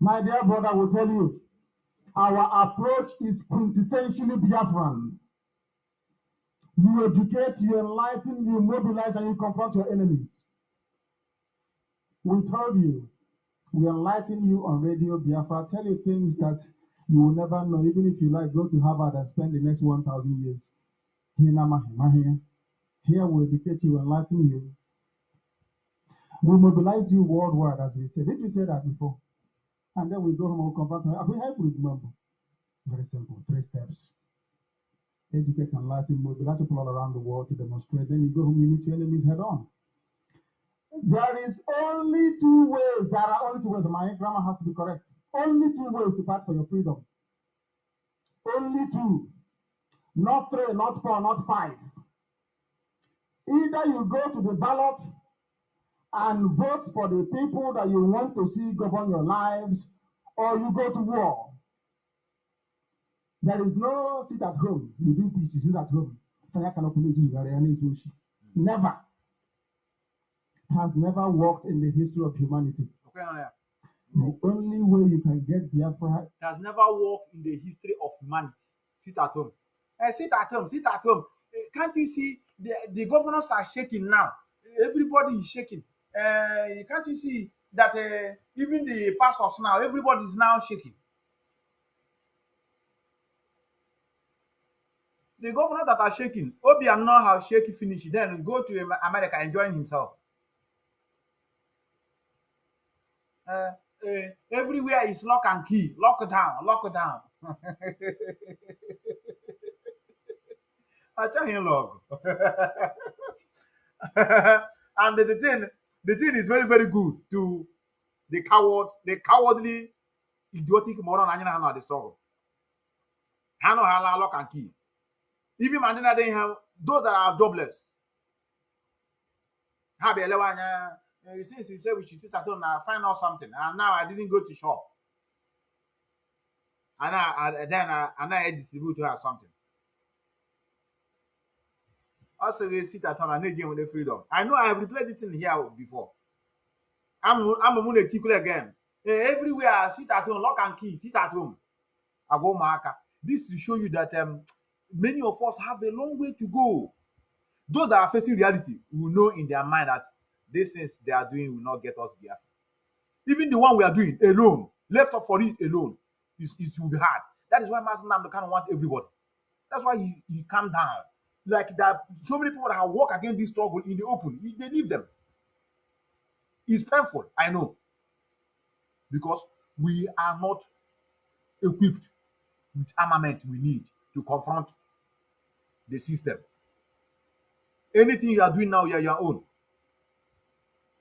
My dear brother will tell you, our approach is quintessentially Biafran. You educate, you enlighten, you mobilize, and you confront your enemies. We told you, we enlighten you on Radio Biafra, tell you things that you will never know, even if you like, go to Harvard and spend the next 1,000 years. Here. Here we educate you, enlighten you. We mobilize you worldwide, as we said. Did we say that before? And then we go home and confront them. We have to remember. Very simple, three steps. Educate, and enlighten, mobilize people all around the world to demonstrate. Then you go home, you meet your enemies head on. There is only two ways. There are only two ways. My grammar has to be correct. Only two ways to fight for your freedom. Only two. Not three, not four, not five. Either you go to the ballot and vote for the people that you want to see govern your lives, or you go to war. There is no sit at home. You do peace, you sit at home. Fire cannot commit you. Never. It has never worked in the history of humanity. Okay, yeah. The only way you can get Biafra It has never worked in the history of humanity. Sit at home. Eh, sit at home. Sit at home. Eh, can't you see the, the governors are shaking now? Everybody is shaking. Uh, can't you see that uh, even the pastors now, everybody is now shaking. The governors that are shaking, Obiano has shaky finish, then go to Am- America and join himself. Uh, uh, everywhere is lock and key, lock down, lock down. I tell him log. and the thing, the thing is very, very good to the coward, the cowardly, idiotic moron and you know the struggle. Hano hala lock and key. Even Mandela didn't have those that are jobless. Have a level, uh, since he said we should sit at home and find out something, and now I didn't go to shop. And I, I then I, I distribute her something. Also, we sit at home and again with the freedom. I know I have replayed this in here before. I'm I'm a moon again. Eh, Everywhere I sit at home, lock and key, sit at home. I go marker. This will show you that um, many of us have a long way to go. Those that are facing reality will know in their mind that these things they are doing will not get us there. Even the one we are doing alone, left up for it alone, is it will be hard. That is why Master Namdo kind of want everybody. That's why he, he calm down. Like that, so many people that walked against this struggle in the open, he- they leave them. It's painful, I know, because we are not equipped with armament we need to confront the system. Anything you are doing now, you are your own.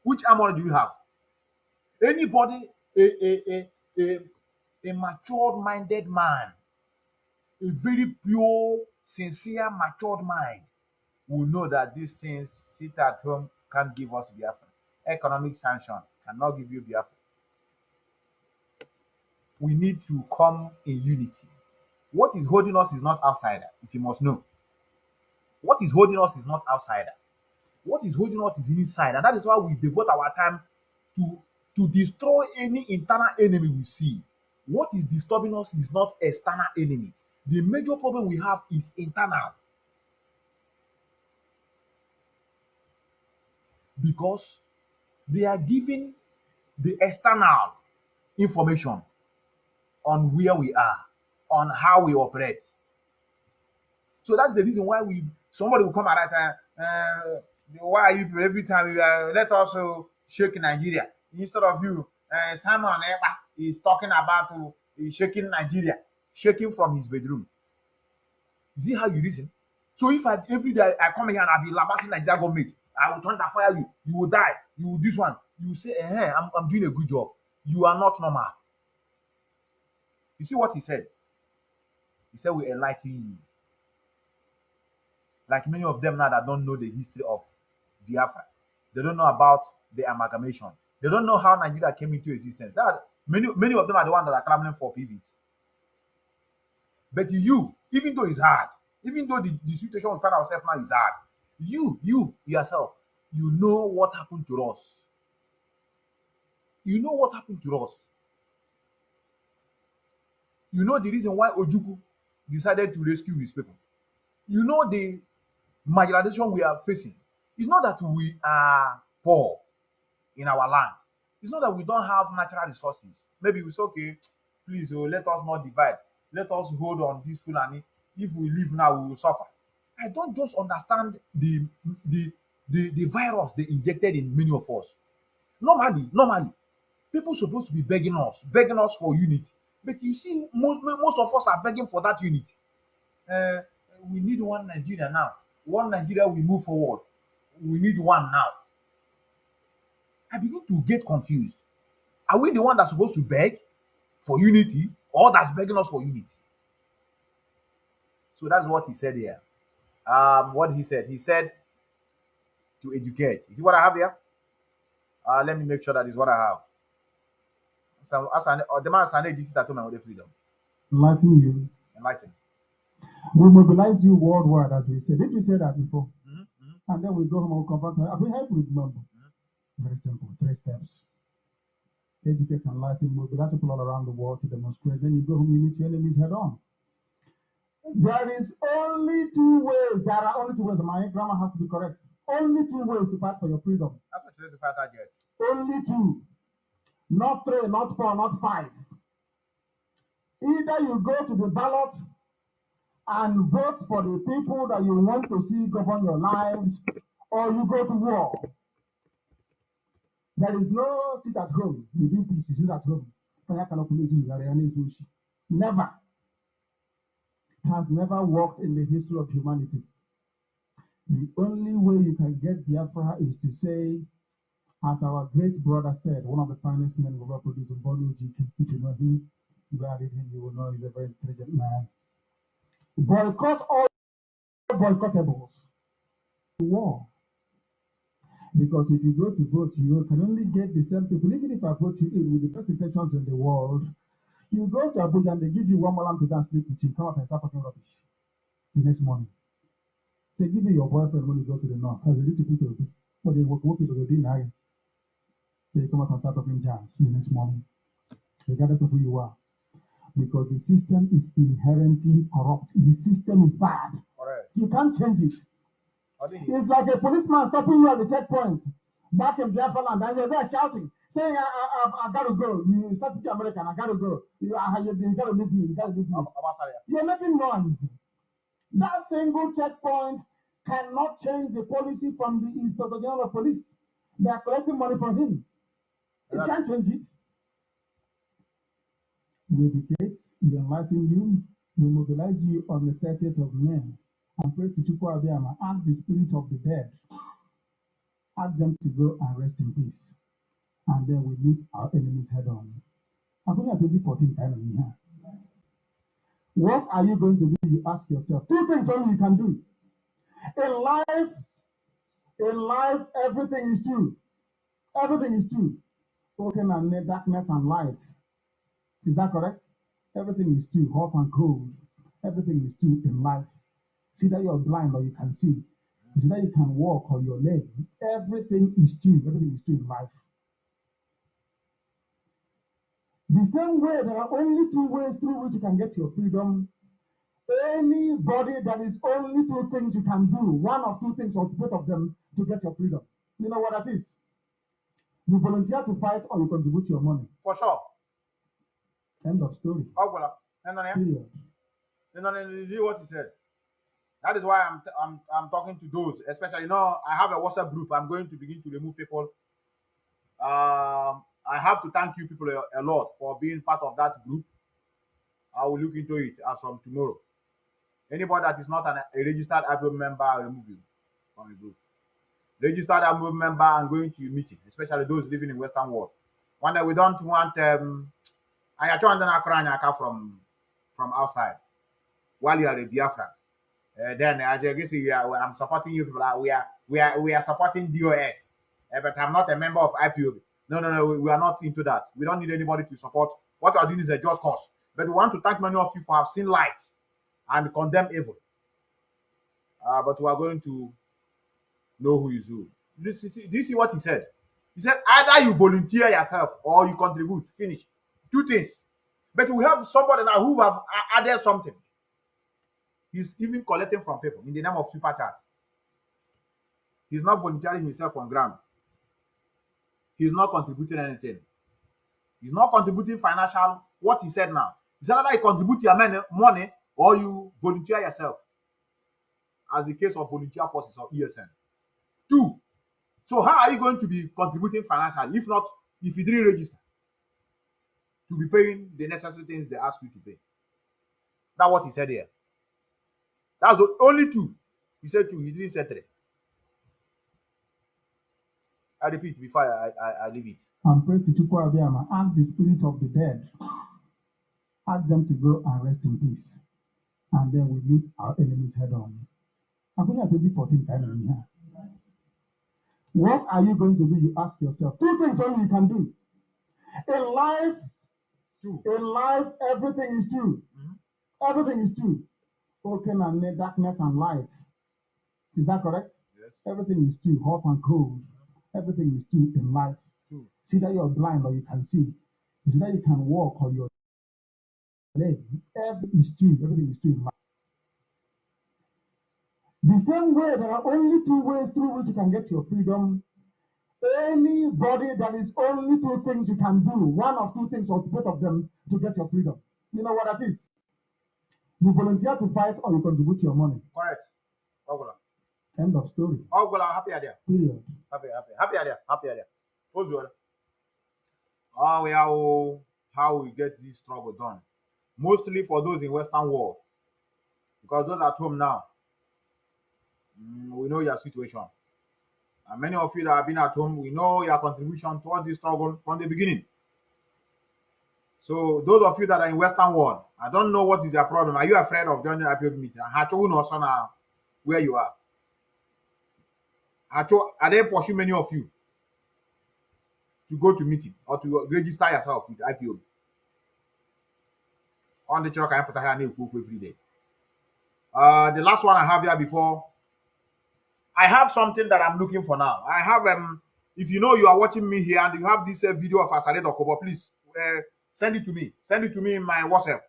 Which armor do you have? Anybody, a a a a, a matured minded man, a very pure, sincere, matured mind will know that these things sit at home can't give us Biafra. Economic sanction cannot give you Biafra. we need to come in unity. What is holding us is not outsider, if you must know. What is holding us is not outsider. What is holding us is inside, and that is why we devote our time to to destroy any internal enemy we see. What is disturbing us is not external enemy. The major problem we have is internal. Because they are giving the external information on where we are, on how we operate. So that's the reason why we somebody will come at that time. Uh, why are you every time you uh, let us uh, shake Nigeria instead of you? Uh, Simon Eba is talking about uh, shaking Nigeria, shaking from his bedroom. You see how you reason? So if I every day I come here and I'll be lambasting Nigeria government, I will thunder fire you. You will die. You will this one. You will say, eh, I'm, I'm doing a good job. You are not normal. You see what he said? He said, We enlighten you. Like many of them now that don't know the history of Biafra. They don't know about the amalgamation. They don't know how Nigeria came into existence. That many many of them are the ones that are clamoring for PVs. But you, even though it's hard, even though the, the situation we find ourselves now is hard, you, you yourself, you know what happened to us. You know what happened to us. You know the reason why Ojukwu decided to rescue his people. You know the marginalization we are facing. It's not that we are poor in our land. It's not that we don't have natural resources. Maybe we say, okay, please, oh, let us not divide. Let us hold on this Fulani. If we leave now, we will suffer. I don't just understand the the the, the virus they injected in many of us. Normally, normally, people supposed to be begging us, begging us for unity. But you see, most most of us are begging for that unity. Uh, we need one Nigeria now. One Nigeria, we move forward. We need one now. I begin to get confused. Are we the one that's supposed to beg for unity, or that's begging us for unity? So that's what he said here. Um, what he said, he said to educate. You see what I have here? Uh, let me make sure that is what I have. So, as an, or the man said, this is at home with freedom. Enlighten you. Enlighten. We mobilize you worldwide, as we said. Did we say that before? Mhm, mhm. And then we go home and confront her. Have we helped with remember? Very simple. Three steps. Educate, and enlighten, mobilize people all around the world to demonstrate. Then you go home, you meet your enemies head on. There is only two ways. There are only two ways. My grammar has to be correct. Only two ways to fight for your freedom. That's what today's fighter get. Only two. Not three, not four, not five. Either you go to the ballot and vote for the people that you want to see govern your lives, or you go to war. There is no sit at home. You do peace, sit at home. Never. It has never worked in the history of humanity. The only way you can get Biafra is to say, as our great brother said, one of the finest men we ever produced, Bono if you know him, you are him, you will know he's a very intelligent man. Boycott all boycottables. War. Because if you go to vote, you can only get the same people. Even if I vote you in with the best intentions in the world, you go to Abuja and they give you one more lamp to dance sleep with you. Come up and start talking rubbish the next morning. They give you your boyfriend when you go to the north. As a little people. But they work people will now. They come up and start talking jazz the next morning. Regardless of who you are. Because the system is inherently corrupt. The system is bad. Correct. You can't change it. It's like a policeman stopping you at the checkpoint back in Biafra land, and you're there shouting, saying, I, I, I, I gotta go. You start speaking American, I gotta go. You, I, you, you gotta leave me, you gotta leave me. You're making noise. That single checkpoint cannot change the policy from the Inspector General of Police. They are collecting money from him. It Yeah. can't change it. We educate, we enlighten you, we mobilize you on the 30th of May and pray to Chukwu Abiyama, ask the spirit of the dead, ask them to go and rest in peace. And then we meet our enemies head on. According to 2014, kind of here. What are you going to do? You ask yourself. Two things only you can do. In life, in life, everything is true. Everything is true. Spoken and darkness and light. Is that correct? Everything is two, hot and cold. Everything is two in life. See that you're blind or you can see. See that you can walk or you're lame. Everything is two. Everything is two in life. The same way, there are only two ways through which you can get your freedom. Anybody that is only two things you can do, one of two things or both of them to get your freedom. You know what that is? You volunteer to fight or you contribute your money. For sure. End of story. And then, Period. and then you what he said. That is why I'm, I'm I'm talking to those, especially you know I have a WhatsApp group. I'm going to begin to remove people. Um, I have to thank you people a, a lot for being part of that group. I will look into it as from tomorrow. Anybody that is not an, a registered IPOB member, I remove you from the group. Registered IPOB member, I'm going to meeting, especially those living in Western world. One that we don't want um I actually from from outside while you are a Biafra. Uh, then I guess we are, I'm supporting you people. uh, We are we are we are supporting DOS, uh, but I'm not a member of IPOB. No, no, no. We, we are not into that. We don't need anybody to support. What we are doing is a just cause. But we want to thank many of you for have seen light and condemn evil. Uh, but we are going to know who is who. Do you, see, do you see what he said? He said either you volunteer yourself or you contribute. Finish. Two things. But we have somebody now who have added something. He's even collecting from people in the name of super chat. He's not volunteering himself on ground. He's not contributing anything. He's not contributing financial. What he said now. Said either you contribute your money, money or you volunteer yourself. As the case of volunteer forces or ESN. Two. So how are you going to be contributing financially if not if you didn't register to be paying the necessary things they ask you to pay? That's what he said here. That's the only two. He said two. He didn't say three. I repeat before I, I, I leave it. And pray to Chukwu Abiyama. Ask the spirit of the dead. Ask them to go and rest in peace. And then we meet our enemies head on. I'm going to 2014 kind of here. What are you going to do? You ask yourself. Two things only you can do. In life, Two. in life, everything is true. Mhm. Everything is true. Open and darkness and light. Is that correct? Yes. Everything is true, hot and cold. Everything is true in life. Two. See that you're blind or you can see. See that you can walk or you're lame. Everything is true. Everything is true in life. The same way, there are only two ways through which you can get your freedom. Anybody that is only two things you can do, one of two things or both of them to get your freedom. You know what that is? You volunteer to fight or you contribute your money. Correct. Ogbola. End of story. Ogbola, happy idea. Period. Happy, happy, happy idea. Happy idea. What's the Oh, we how how we get this struggle done. Mostly for those in Western world, because those at home now, mm, we know your situation. And many of you that have been at home, we know your contribution towards this struggle from the beginning. So those of you that are in Western world, I don't know what is your problem. Are you afraid of joining IPOB meeting? Hacho no son now where you are. Hacho, are they pushing many of you to go to meeting or to register yourself with IPOB? On the truck I put here every day. Uh, the last one I have here before. I have something that I'm looking for now. I have um. If you know you are watching me here and you have this uh, video of Asare Dokobo, please uh, send it to me. Send it to me in my WhatsApp.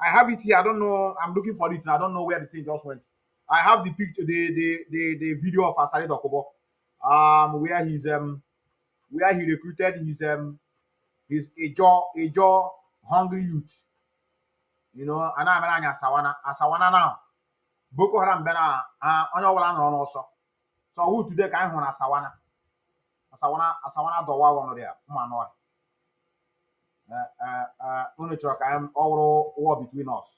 I have it here. I don't know. I'm looking for it and I don't know where the thing just went. I have the picture, the the the, the video of Asare Dokobo, um, where he's um, where he recruited his um, his a jaw a jaw hungry youth. You know, and I'm an Asawana Asawana now. Boko Haram bena uh onye ọbụla nọrọ n'ọsọ. So who today ka anyị hụrụ na Asawana? Asawana Asawana dọwa ọnụ ya mma anụ ọhịa. Unu chọrọ ka ọ wụrụ war between us.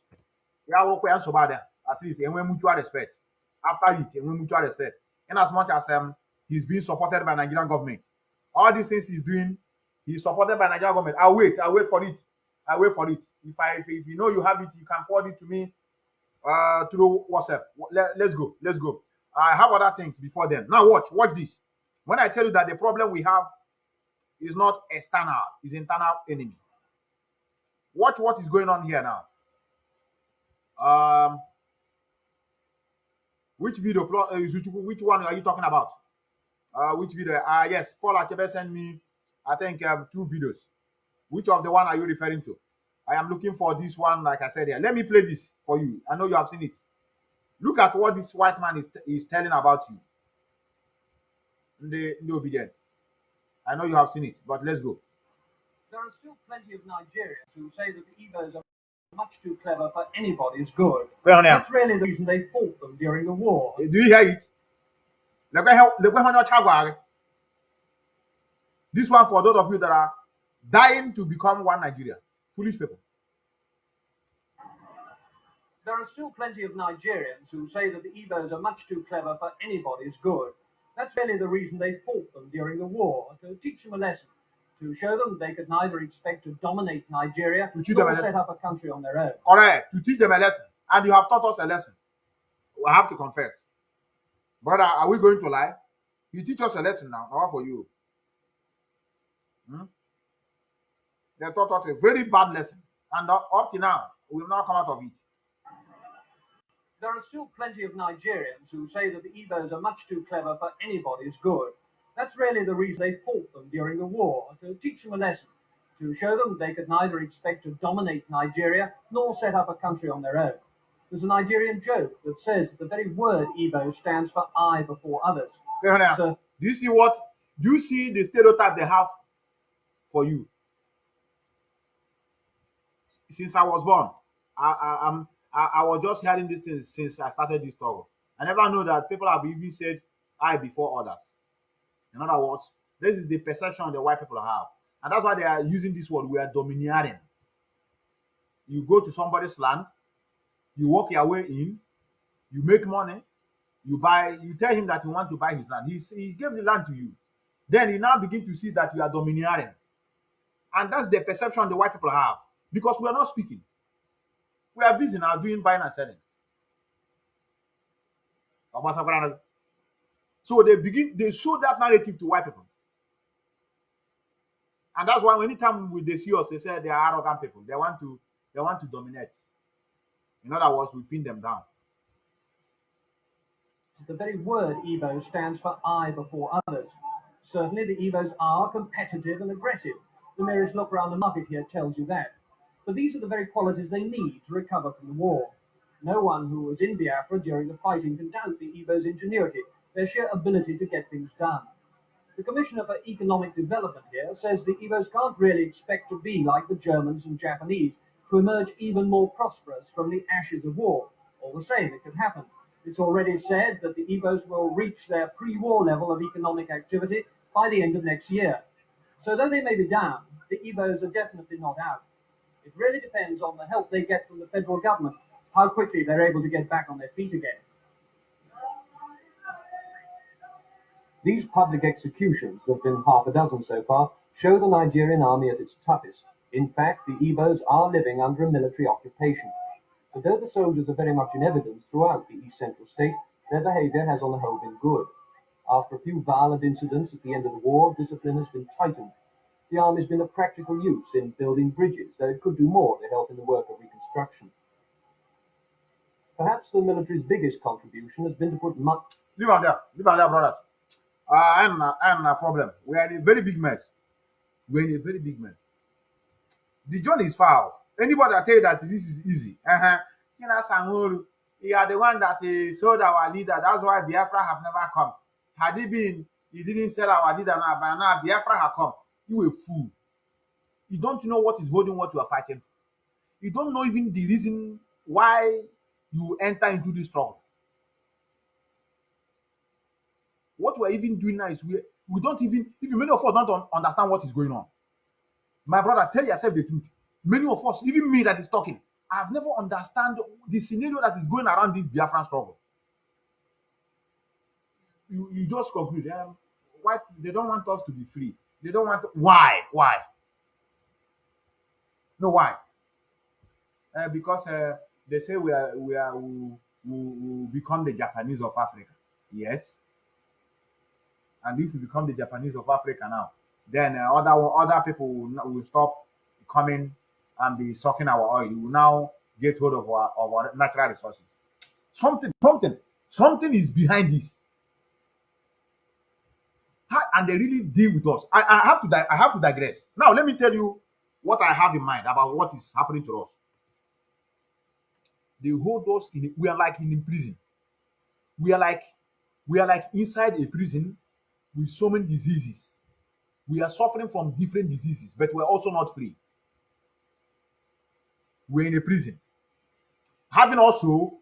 Ya wụrụkwa ya nsogbu adịa. At least enwe mutual respect. After it, enwe mutual respect. In as much as um, he's being supported by Nigerian government. All these things he's doing, he's supported by Nigerian government. I'll wait. I'll wait for it. I'll wait for it. If I if, if you know you have it, you can forward it to me uh through WhatsApp. Let, let's go. Let's go. I have other things before then. Now watch. Watch this. When I tell you that the problem we have is not external, is internal enemy. Watch what is going on here now. Um, which video? Uh, which one are you talking about? Uh, which video? Ah, yes, Paul Achebe sent me, I think, um, two videos. Which of the one are you referring to? I am looking for this one, like I said here. Let me play this for you. I know you have seen it. Look at what this white man is, is telling about you. The, the obedient. I know you have seen it, but let's go. There are still plenty of Nigerians who say that the Igbos are much too clever for anybody's good. On here. That's really the reason they fought them during the war. Do you hear it? Look at how look at how much This one for those of you that are dying to become one Nigeria. Foolish people. There are still plenty of Nigerians who say that the Igbos are much too clever for anybody's good. That's really the reason they fought them during the war, to teach them a lesson, to show them they could neither expect to dominate Nigeria To teach them a nor lesson. set up a country on their own. Correct. To teach them a lesson. And you have taught us a lesson. I have to confess. Brother, are we going to lie? You teach us a lesson now. Now for you? Hmm? They taught us a very bad lesson. And up up to now, we will not come out of it. There are still plenty of Nigerians who say that the Igbos are much too clever for anybody's good. That's really the reason they fought them during the war, to teach them a lesson, to show them they could neither expect to dominate Nigeria nor set up a country on their own. There's a Nigerian joke that says that the very word Igbo stands for I before others. Honey, So Do you see what? Do you see the stereotype they have for you? Since I was born, I, I, I'm, I, I was just hearing this thing since I started this talk. I never know that people have even said I before others. In other words, this is the perception the white people have. And that's why they are using this word, we are domineering. You go to somebody's land, you walk your way in, you make money, you buy, you tell him that you want to buy his land. He's, he gave the land to you. Then you now begin to see that you are domineering. And that's the perception the white people have because we are not speaking. We are busy now doing buying and selling. So they begin, they show that narrative to white people. And that's why anytime we- they see us, they say they are arrogant people. They want to, they want to dominate. In other words, we pin them down. the very word Igbo stands for I before others. Certainly the Igbos are competitive and aggressive. The merest look around the market here tells you that. But these are the very qualities they need to recover from the war. No one who was in Biafra during the fighting can doubt the Igbos' ingenuity, their sheer ability to get things done. The Commissioner for Economic Development here says the Igbos can't really expect to be like the Germans and Japanese, to emerge even more prosperous from the ashes of war. All the same, it could happen. It's already said that the Igbos will reach their pre-war level of economic activity by the end of next year. So though they may be down, the Igbos are definitely not out. It really depends on the help they get from the federal government, how quickly they're able to get back on their feet again. These public executions, there have been half a dozen so far, show the Nigerian army at its toughest. In fact, the Igbos are living under a military occupation. But though the soldiers are very much in evidence throughout the East Central state, their behavior has on the whole been good. After a few violent incidents at the end of the war, discipline has been tightened. The army's been of practical use in building bridges, though it could do more to help in the work of reconstruction. Perhaps the military's biggest contribution has been to put much Leave on there. Leave on there, brothers. Uh, I'm a, I'm a problem. We are in a very big mess. We're in a very big mess. The journey is foul. Anybody that tell you that this is easy, uh-huh. You know, Sanworu, you are the one that uh, sold our leader. That's why Biafra have never come. Had he been, he didn't sell our leader now, by now Biafra have come. You a fool. You don't know what is holding what you are fighting. You don't know even the reason why you enter into this struggle. what we're even doing now is we we don't even even many of us don't un- understand what is going on. My brother, tell yourself the truth. Many of us, even me that is talking, I've never understand the scenario that is going around this Biafran struggle. You you just conclude, um, why they don't want us to be free. They don't want to. why why. No why. Uh, because uh, they say we are we are we, we, we become the Japanese of Africa. Yes, and if you become the Japanese of Africa now, then uh, other other people will, will stop coming and be sucking our oil. You will now get hold of our, of our natural resources. Something, something, something is behind this. How- And they really deal with us. I, I have to di- I have to digress. Now let me tell you what I have in mind about what is happening to us. They hold us in. We are like in a prison. We are like we are like inside a prison with so many diseases. We are suffering from different diseases, but we're also not free. We're in a prison, having also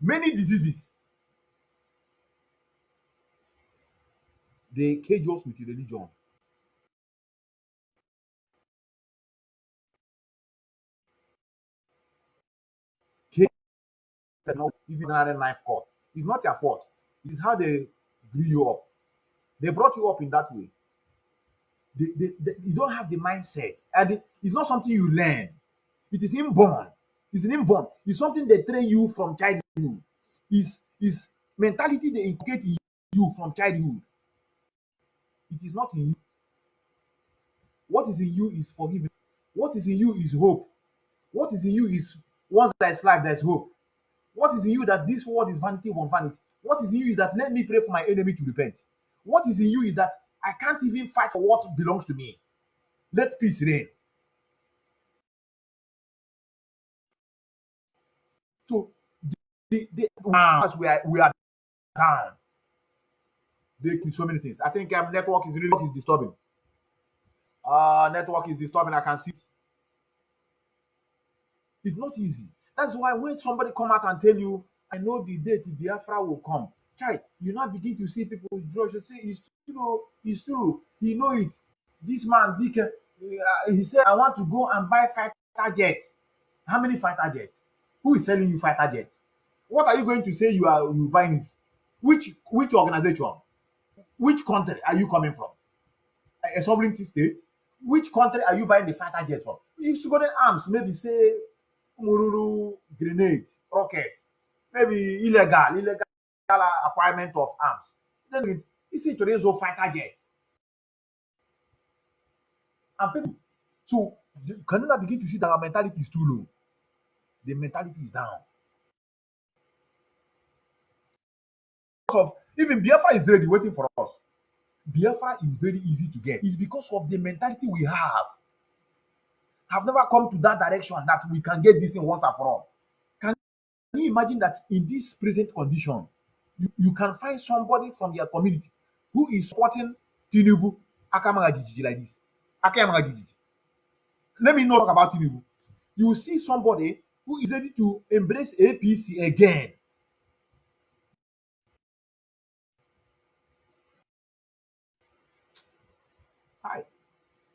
many diseases. They cage us with religion. Cage us not even knife cut. It's not your fault. It is how they grew you up. They brought you up in that way. They, they, they- you don't have the mindset. And it- it's not something you learn. It is inborn. It's inborn. It's something they train you from childhood. It's, it's mentality they inculcate in you from childhood. It is not in you. What is in you is forgiveness. What is in you is hope. What is in you is once there is life, there is hope. What is in you that this world is vanity upon vanity? What is in you is that let me pray for my enemy to repent. What is in you is that I can't even fight for what belongs to me. Let peace reign. So the, the, now as we are we are down. They so many things. I think um, network is really is disturbing. Uh network is disturbing. I can see it. It's not easy. That's why when somebody come out and tell you, I know the date Biafra will come, child, you now begin to see people withdraw. You say, it's true, it's true. He know it. This man, Dick, uh, he said, I want to go and buy fighter jet. How many fighter jets? Who is selling you fighter jet? What are you going to say you are you buying? Which which organization? Which country are you coming from? A, a sovereignty state? Which country are you buying the fighter jet from? You should go to arms, maybe say Mururu grenade, rocket, maybe illegal, illegal acquirement of arms. Then it- it's a today's fighter jet. And people, so you begin to see that our mentality is too low? The mentality is down. Because of even Biafra is ready waiting for us. Biafra is very easy to get. It's because of the mentality we have. Have never come to that direction that we can get this thing once and for all. Can you imagine that in this present condition, you, you can find somebody from your community who is supporting Tinubu Akamaga Jijiji like this? Akamaga Jijiji. Let me talk about Tinubu. You see somebody who is ready to embrace APC again.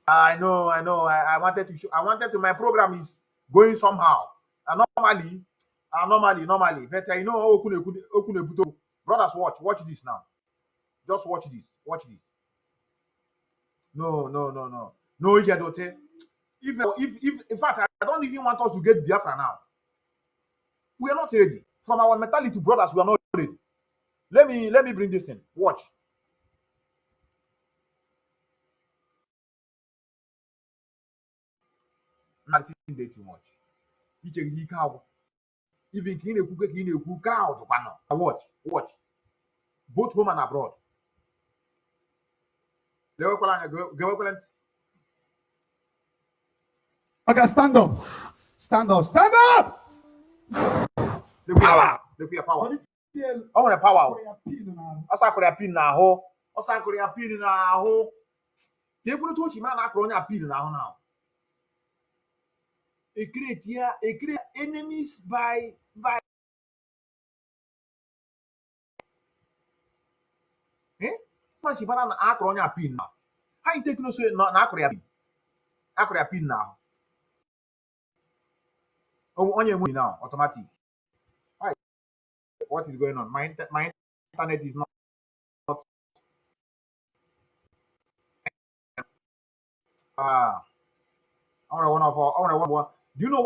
I know, I know. I, I wanted to show. I wanted to. My program is going somehow. And normally, uh, normally, normally. But uh, you know, Okune Buto. brothers, watch, watch this now. Just watch this. Watch this. No, no, no, no, no. If, if, if, in fact, I don't even want us to get Biafra now. We are not ready. From our mentality, brothers, we are not ready. Let me, let me bring this in. Watch. Not think too much. Iche gị ike agwụ. Even ka ị na-ekwu ka ị na-ekwu crowd kwanụ. Watch, watch. Both home and abroad. Gewekwala anya, gewe- gewekwala ntị. Okay, stand up. Stand up. Stand up. Power. O nwere power. ọsọ akụrụ ya pin n'ahụ ọsọ akụrụ ya pin n'ahụ ka ekwurịta ochi mara na akụrụ onye a pin n'ahụ na ekreti ya ekre enemies by by eh? Machi mara na akụrụ onye a pin na ha yi teknoso na na akụrụ ya pin akụrụ ya pin n'ahụ O- onye enweghị now automatic. Why? what is going on? My inter- my internet is not Ah, I want one of I want one one. Do you know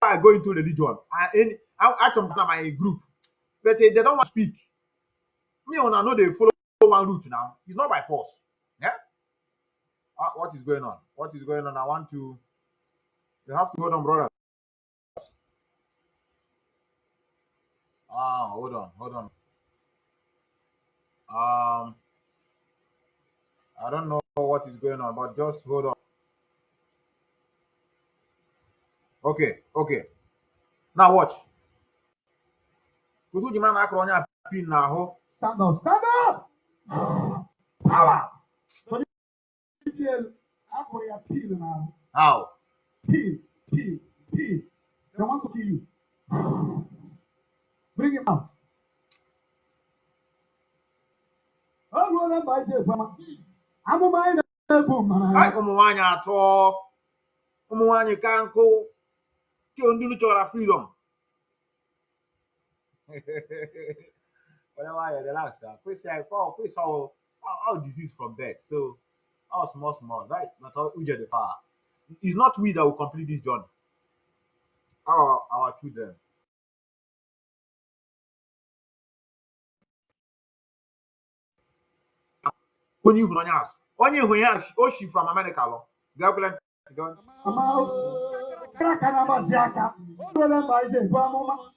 why I go into religion? I in I, come from my group, but eh, they don't want to speak. Me on I know they follow one route now. It's not by force. Yeah. Ah, what is going on? What is going on? I want to You have to hold on, brother. Ah, hold on, hold on. Um, I don't know what is going on, but just hold on. Okay, okay. Now watch. Kutu jima na akọrọ onye a pin n'ahụ. Stand up, stand up! Power! So this year, after you appeal now, How? peel, peel, peel. They want to kill you. Bring him out. Them by Jay, Mama. I'm a mind boom, Ai, man. ụmụ nwaanyị atọ ụmụ nwaanyị ka nkụ ke ndị chọrọ freedom. Onye nwaanyị relax ah. kwesị anyị kwa kwesị all all disease from birth? So all small small right? Not all uche the far it's not we that will complete this journey. Our our children? Onye ihu na onye azụ onye ihu ya o shi from america lọ gakwele ntị gị Mama, crack and I'm a jacker. Roll them by Jay, Mama.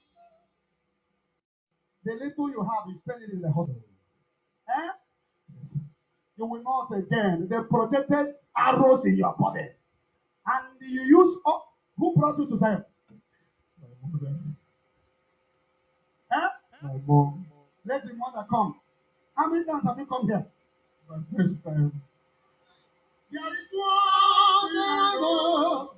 The little you have, you spend it in the hospital. Eh? You will not again. They projected arrows in your body. And you use, oh, who brought you to Zion? Eh? My mom. Let the mother come. How many times have you come here? My first time. There is one arrow,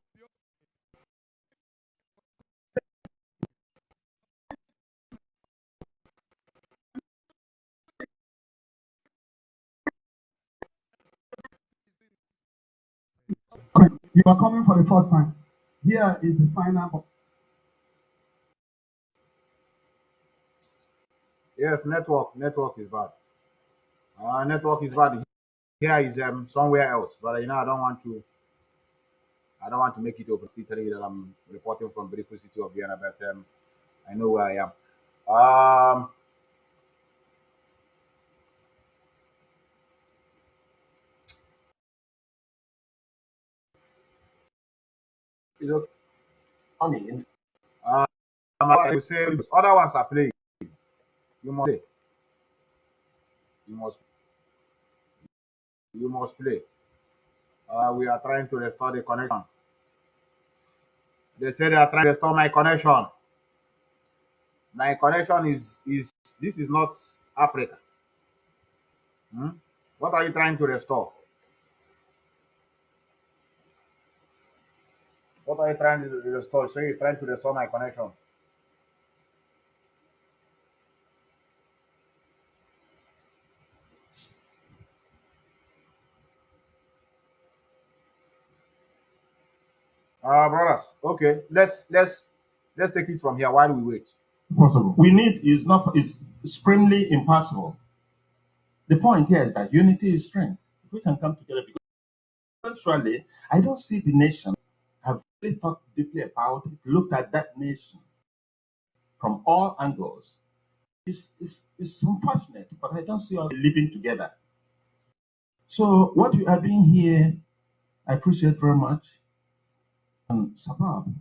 You are coming for the first time. Here is the final. Yes, network. Network is bad. Uh, network is bad. Here is um somewhere else, but you know I don't want to. I don't want to make it you that I'm reporting from beautiful city of Vienna, but um, I know where I am. Um, it's okay. Funny, Um, I will say other ones are playing. You must play. You must. You must play. Uh, we are trying to restore the connection. They say they are trying to restore my connection. My connection is is this is not Africa. Hmm? What are you trying to restore? What are you trying to restore? So you're trying to restore my connection. Uh brothers, okay, let's let's let's take it from here while we wait. possible. We need is not is supremely impossible. The point here is that unity is strength. We can come together, because actually, I don't see the nation have really thought deeply about it, looked at that nation from all angles. It's, it's, it's unfortunate, but I don't see us living together. So what you are doing here, I appreciate very much. And Sabab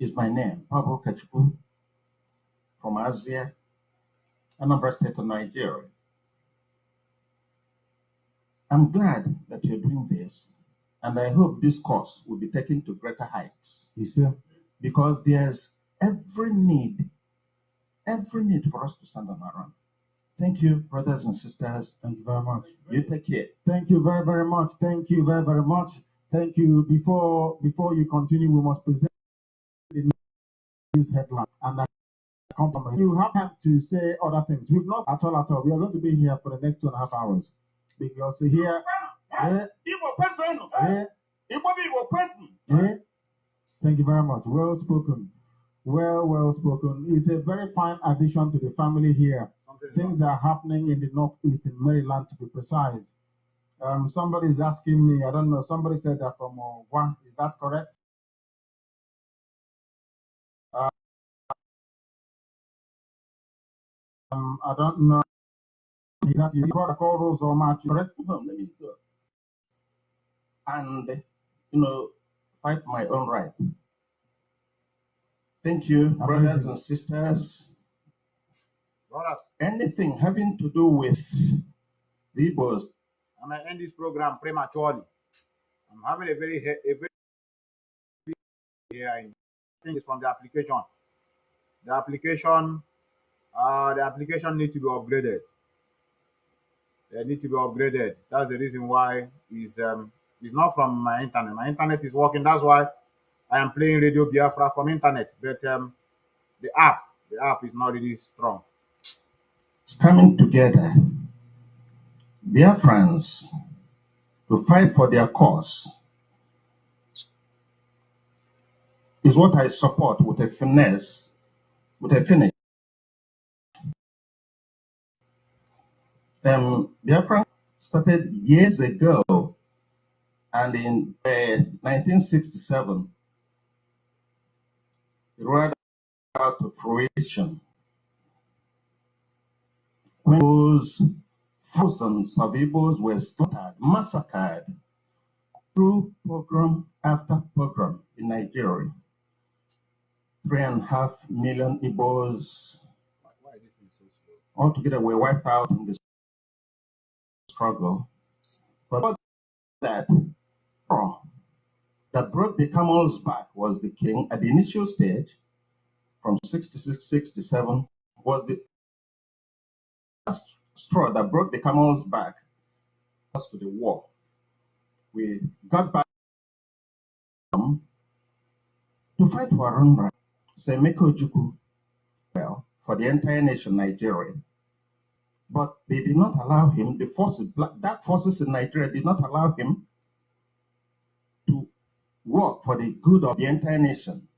is my name, Pablo Kachuku from Asia, Anambra State of Nigeria. I'm glad that you're doing this, and I hope this course will be taken to greater heights Yes, sir. because there's every need, every need for us to stand on our own. Thank you, brothers and sisters. Thank you very much. You take care. Thank you very, very much. Thank you very, very much. Thank you. Before before you continue, we must present the news headline and that compliment. You have time to say other things. We've not at all at all. We are going to be here for the next two and a half hours because here, eh, eh, eh, thank you very much. Well spoken. Well, well spoken. It's a very fine addition to the family here. Things are happening in the northeast in Maryland, to be precise. Um, somebody is asking me, I don't know, somebody said that from uh, one, is that correct? Uh, um, I don't know. He's asking, protocol rules or match, correct? No, let me go. And, you know, fight my own right. Thank you, brothers and sisters. Brothers, Anything having to do with the Igbos, I'm gonna end this program prematurely. I'm having a very a very here. I think it's from the application. The application, uh, the application need to be upgraded. They need to be upgraded. That's the reason why is um it's not from my internet. My internet is working. That's why I am playing Radio Biafra from internet. But um, the app, the app is not really strong. It's coming together, friends, to fight for their cause is what I support with a finesse, with a finish. Um, Biafra started years ago, and in uh, 1967, it rolled out to fruition. When those thousands of Igbos were slaughtered, massacred through pogrom after pogrom in Nigeria. Three and a half million Igbos this altogether were wiped out in the struggle. But that straw that broke the camel's back was the king at the initial stage from 66 67 was the last straw that broke the camel's back to the war. We got back to fight for our own. Semeko Ojukwu, well, for the entire nation, Nigeria. But they did not allow him, the forces, dark forces in Nigeria did not allow him work for the good of the entire nation.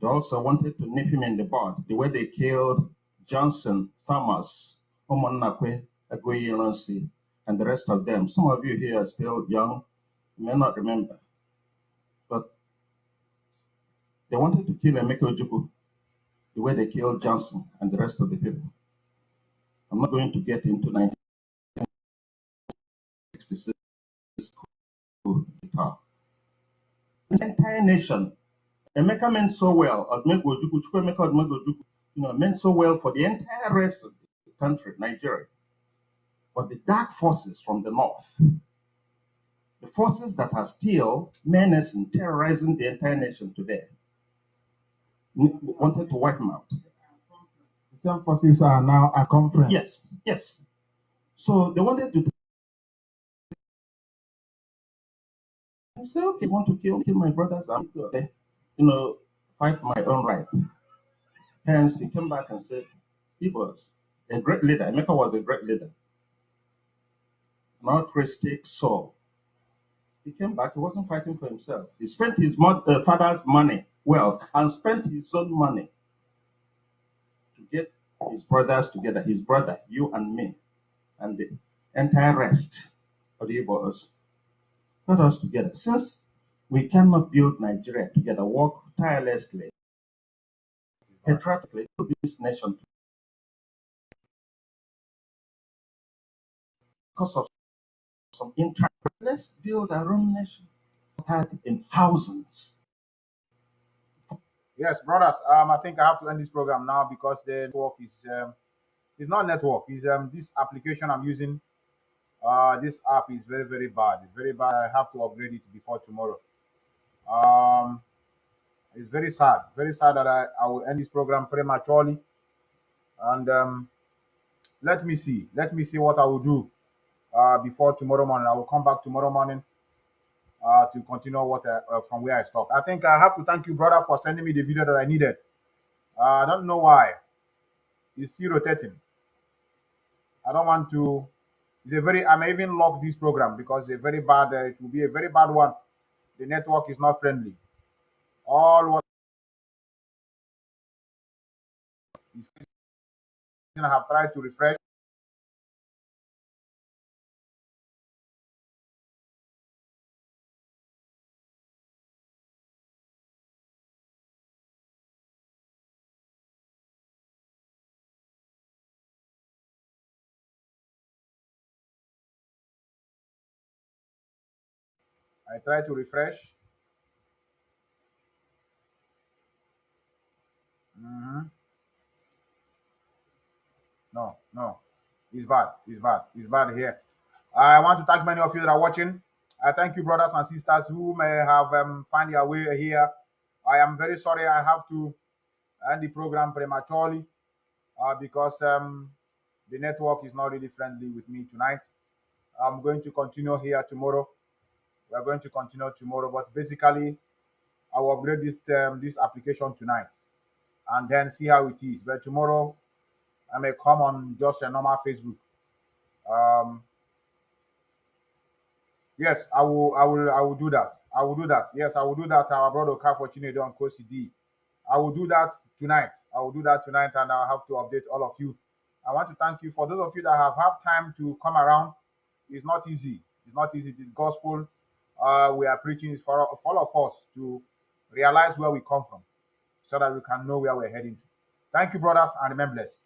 They also wanted to nip him in the bud, the way they killed Johnson, Thomas, Omonakwe, Agoye and the rest of them. Some of you here are still young, you may not remember. But they wanted to kill Emeka Ojukwu the way they killed Johnson and the rest of the people. I'm not going to get into 1966 coup d'etat. The entire nation, Emeka meant so well, Odumegwu Chukwuemeka Odumegwu you know, meant so well for the entire rest of the country, Nigeria. But the dark forces from the north, the forces that are still menacing, terrorizing the entire nation today, wanted to wipe them out. The same forces are now at conference. Yes, yes. So they wanted to. I said, okay, want to kill kill my brothers? I'm okay. You know, fight my own right. Hence, he came back and said, he was a great leader. Emeka was a great leader, altruistic soul. He came back. He wasn't fighting for himself. He spent his uh, father's money, wealth, and spent his own money to get his brothers together. His brother, you and me, and the entire rest of the Igbos got us together. Since we cannot build Nigeria together, work tirelessly, patriotically to this nation because of some interest. Let's build our own nation. Had in thousands. Yes, brothers. Um, I think I have to end this program now because the network is um, it's not network. It's um this application I'm using. Uh, this app is very very bad. It's very bad. I have to upgrade it before tomorrow. Um, it's very sad. Very sad that I I will end this program prematurely. And um, let me see. Let me see what I will do. Uh, before tomorrow morning, I will come back tomorrow morning. Uh, to continue what I, uh, from where I stopped. I think I have to thank you, brother, for sending me the video that I needed. Uh, I don't know why. It's still rotating. I don't want to. It's a very. I may even lock this program because it's a very bad. Uh, it will be a very bad one. The network is not friendly. All what is I have tried to refresh. I try to refresh. Mhm. No, no, it's bad. It's bad. It's bad here. I want to thank many of you that are watching. I thank you, brothers and sisters who may have um, find their way here. I am very sorry I have to end the program prematurely uh, because um, the network is not really friendly with me tonight. I'm going to continue here tomorrow. We are going to continue tomorrow, but basically, I will upgrade this um, this application tonight and then see how it is. But tomorrow, I may come on just a normal Facebook. Um, yes, I will. I will. I will do that. I will do that. Yes, I will do that. Our brother Kafo Chinedo and Kosi I will do that tonight. I will do that tonight, and I'll have to update all of you. I want to thank you for those of you that have have time to come around. It's not easy. It's not easy. This gospel uh, we are preaching is for, for all of us to realize where we come from, so that we can know where we're heading to. Thank you, brothers, and remember blessed.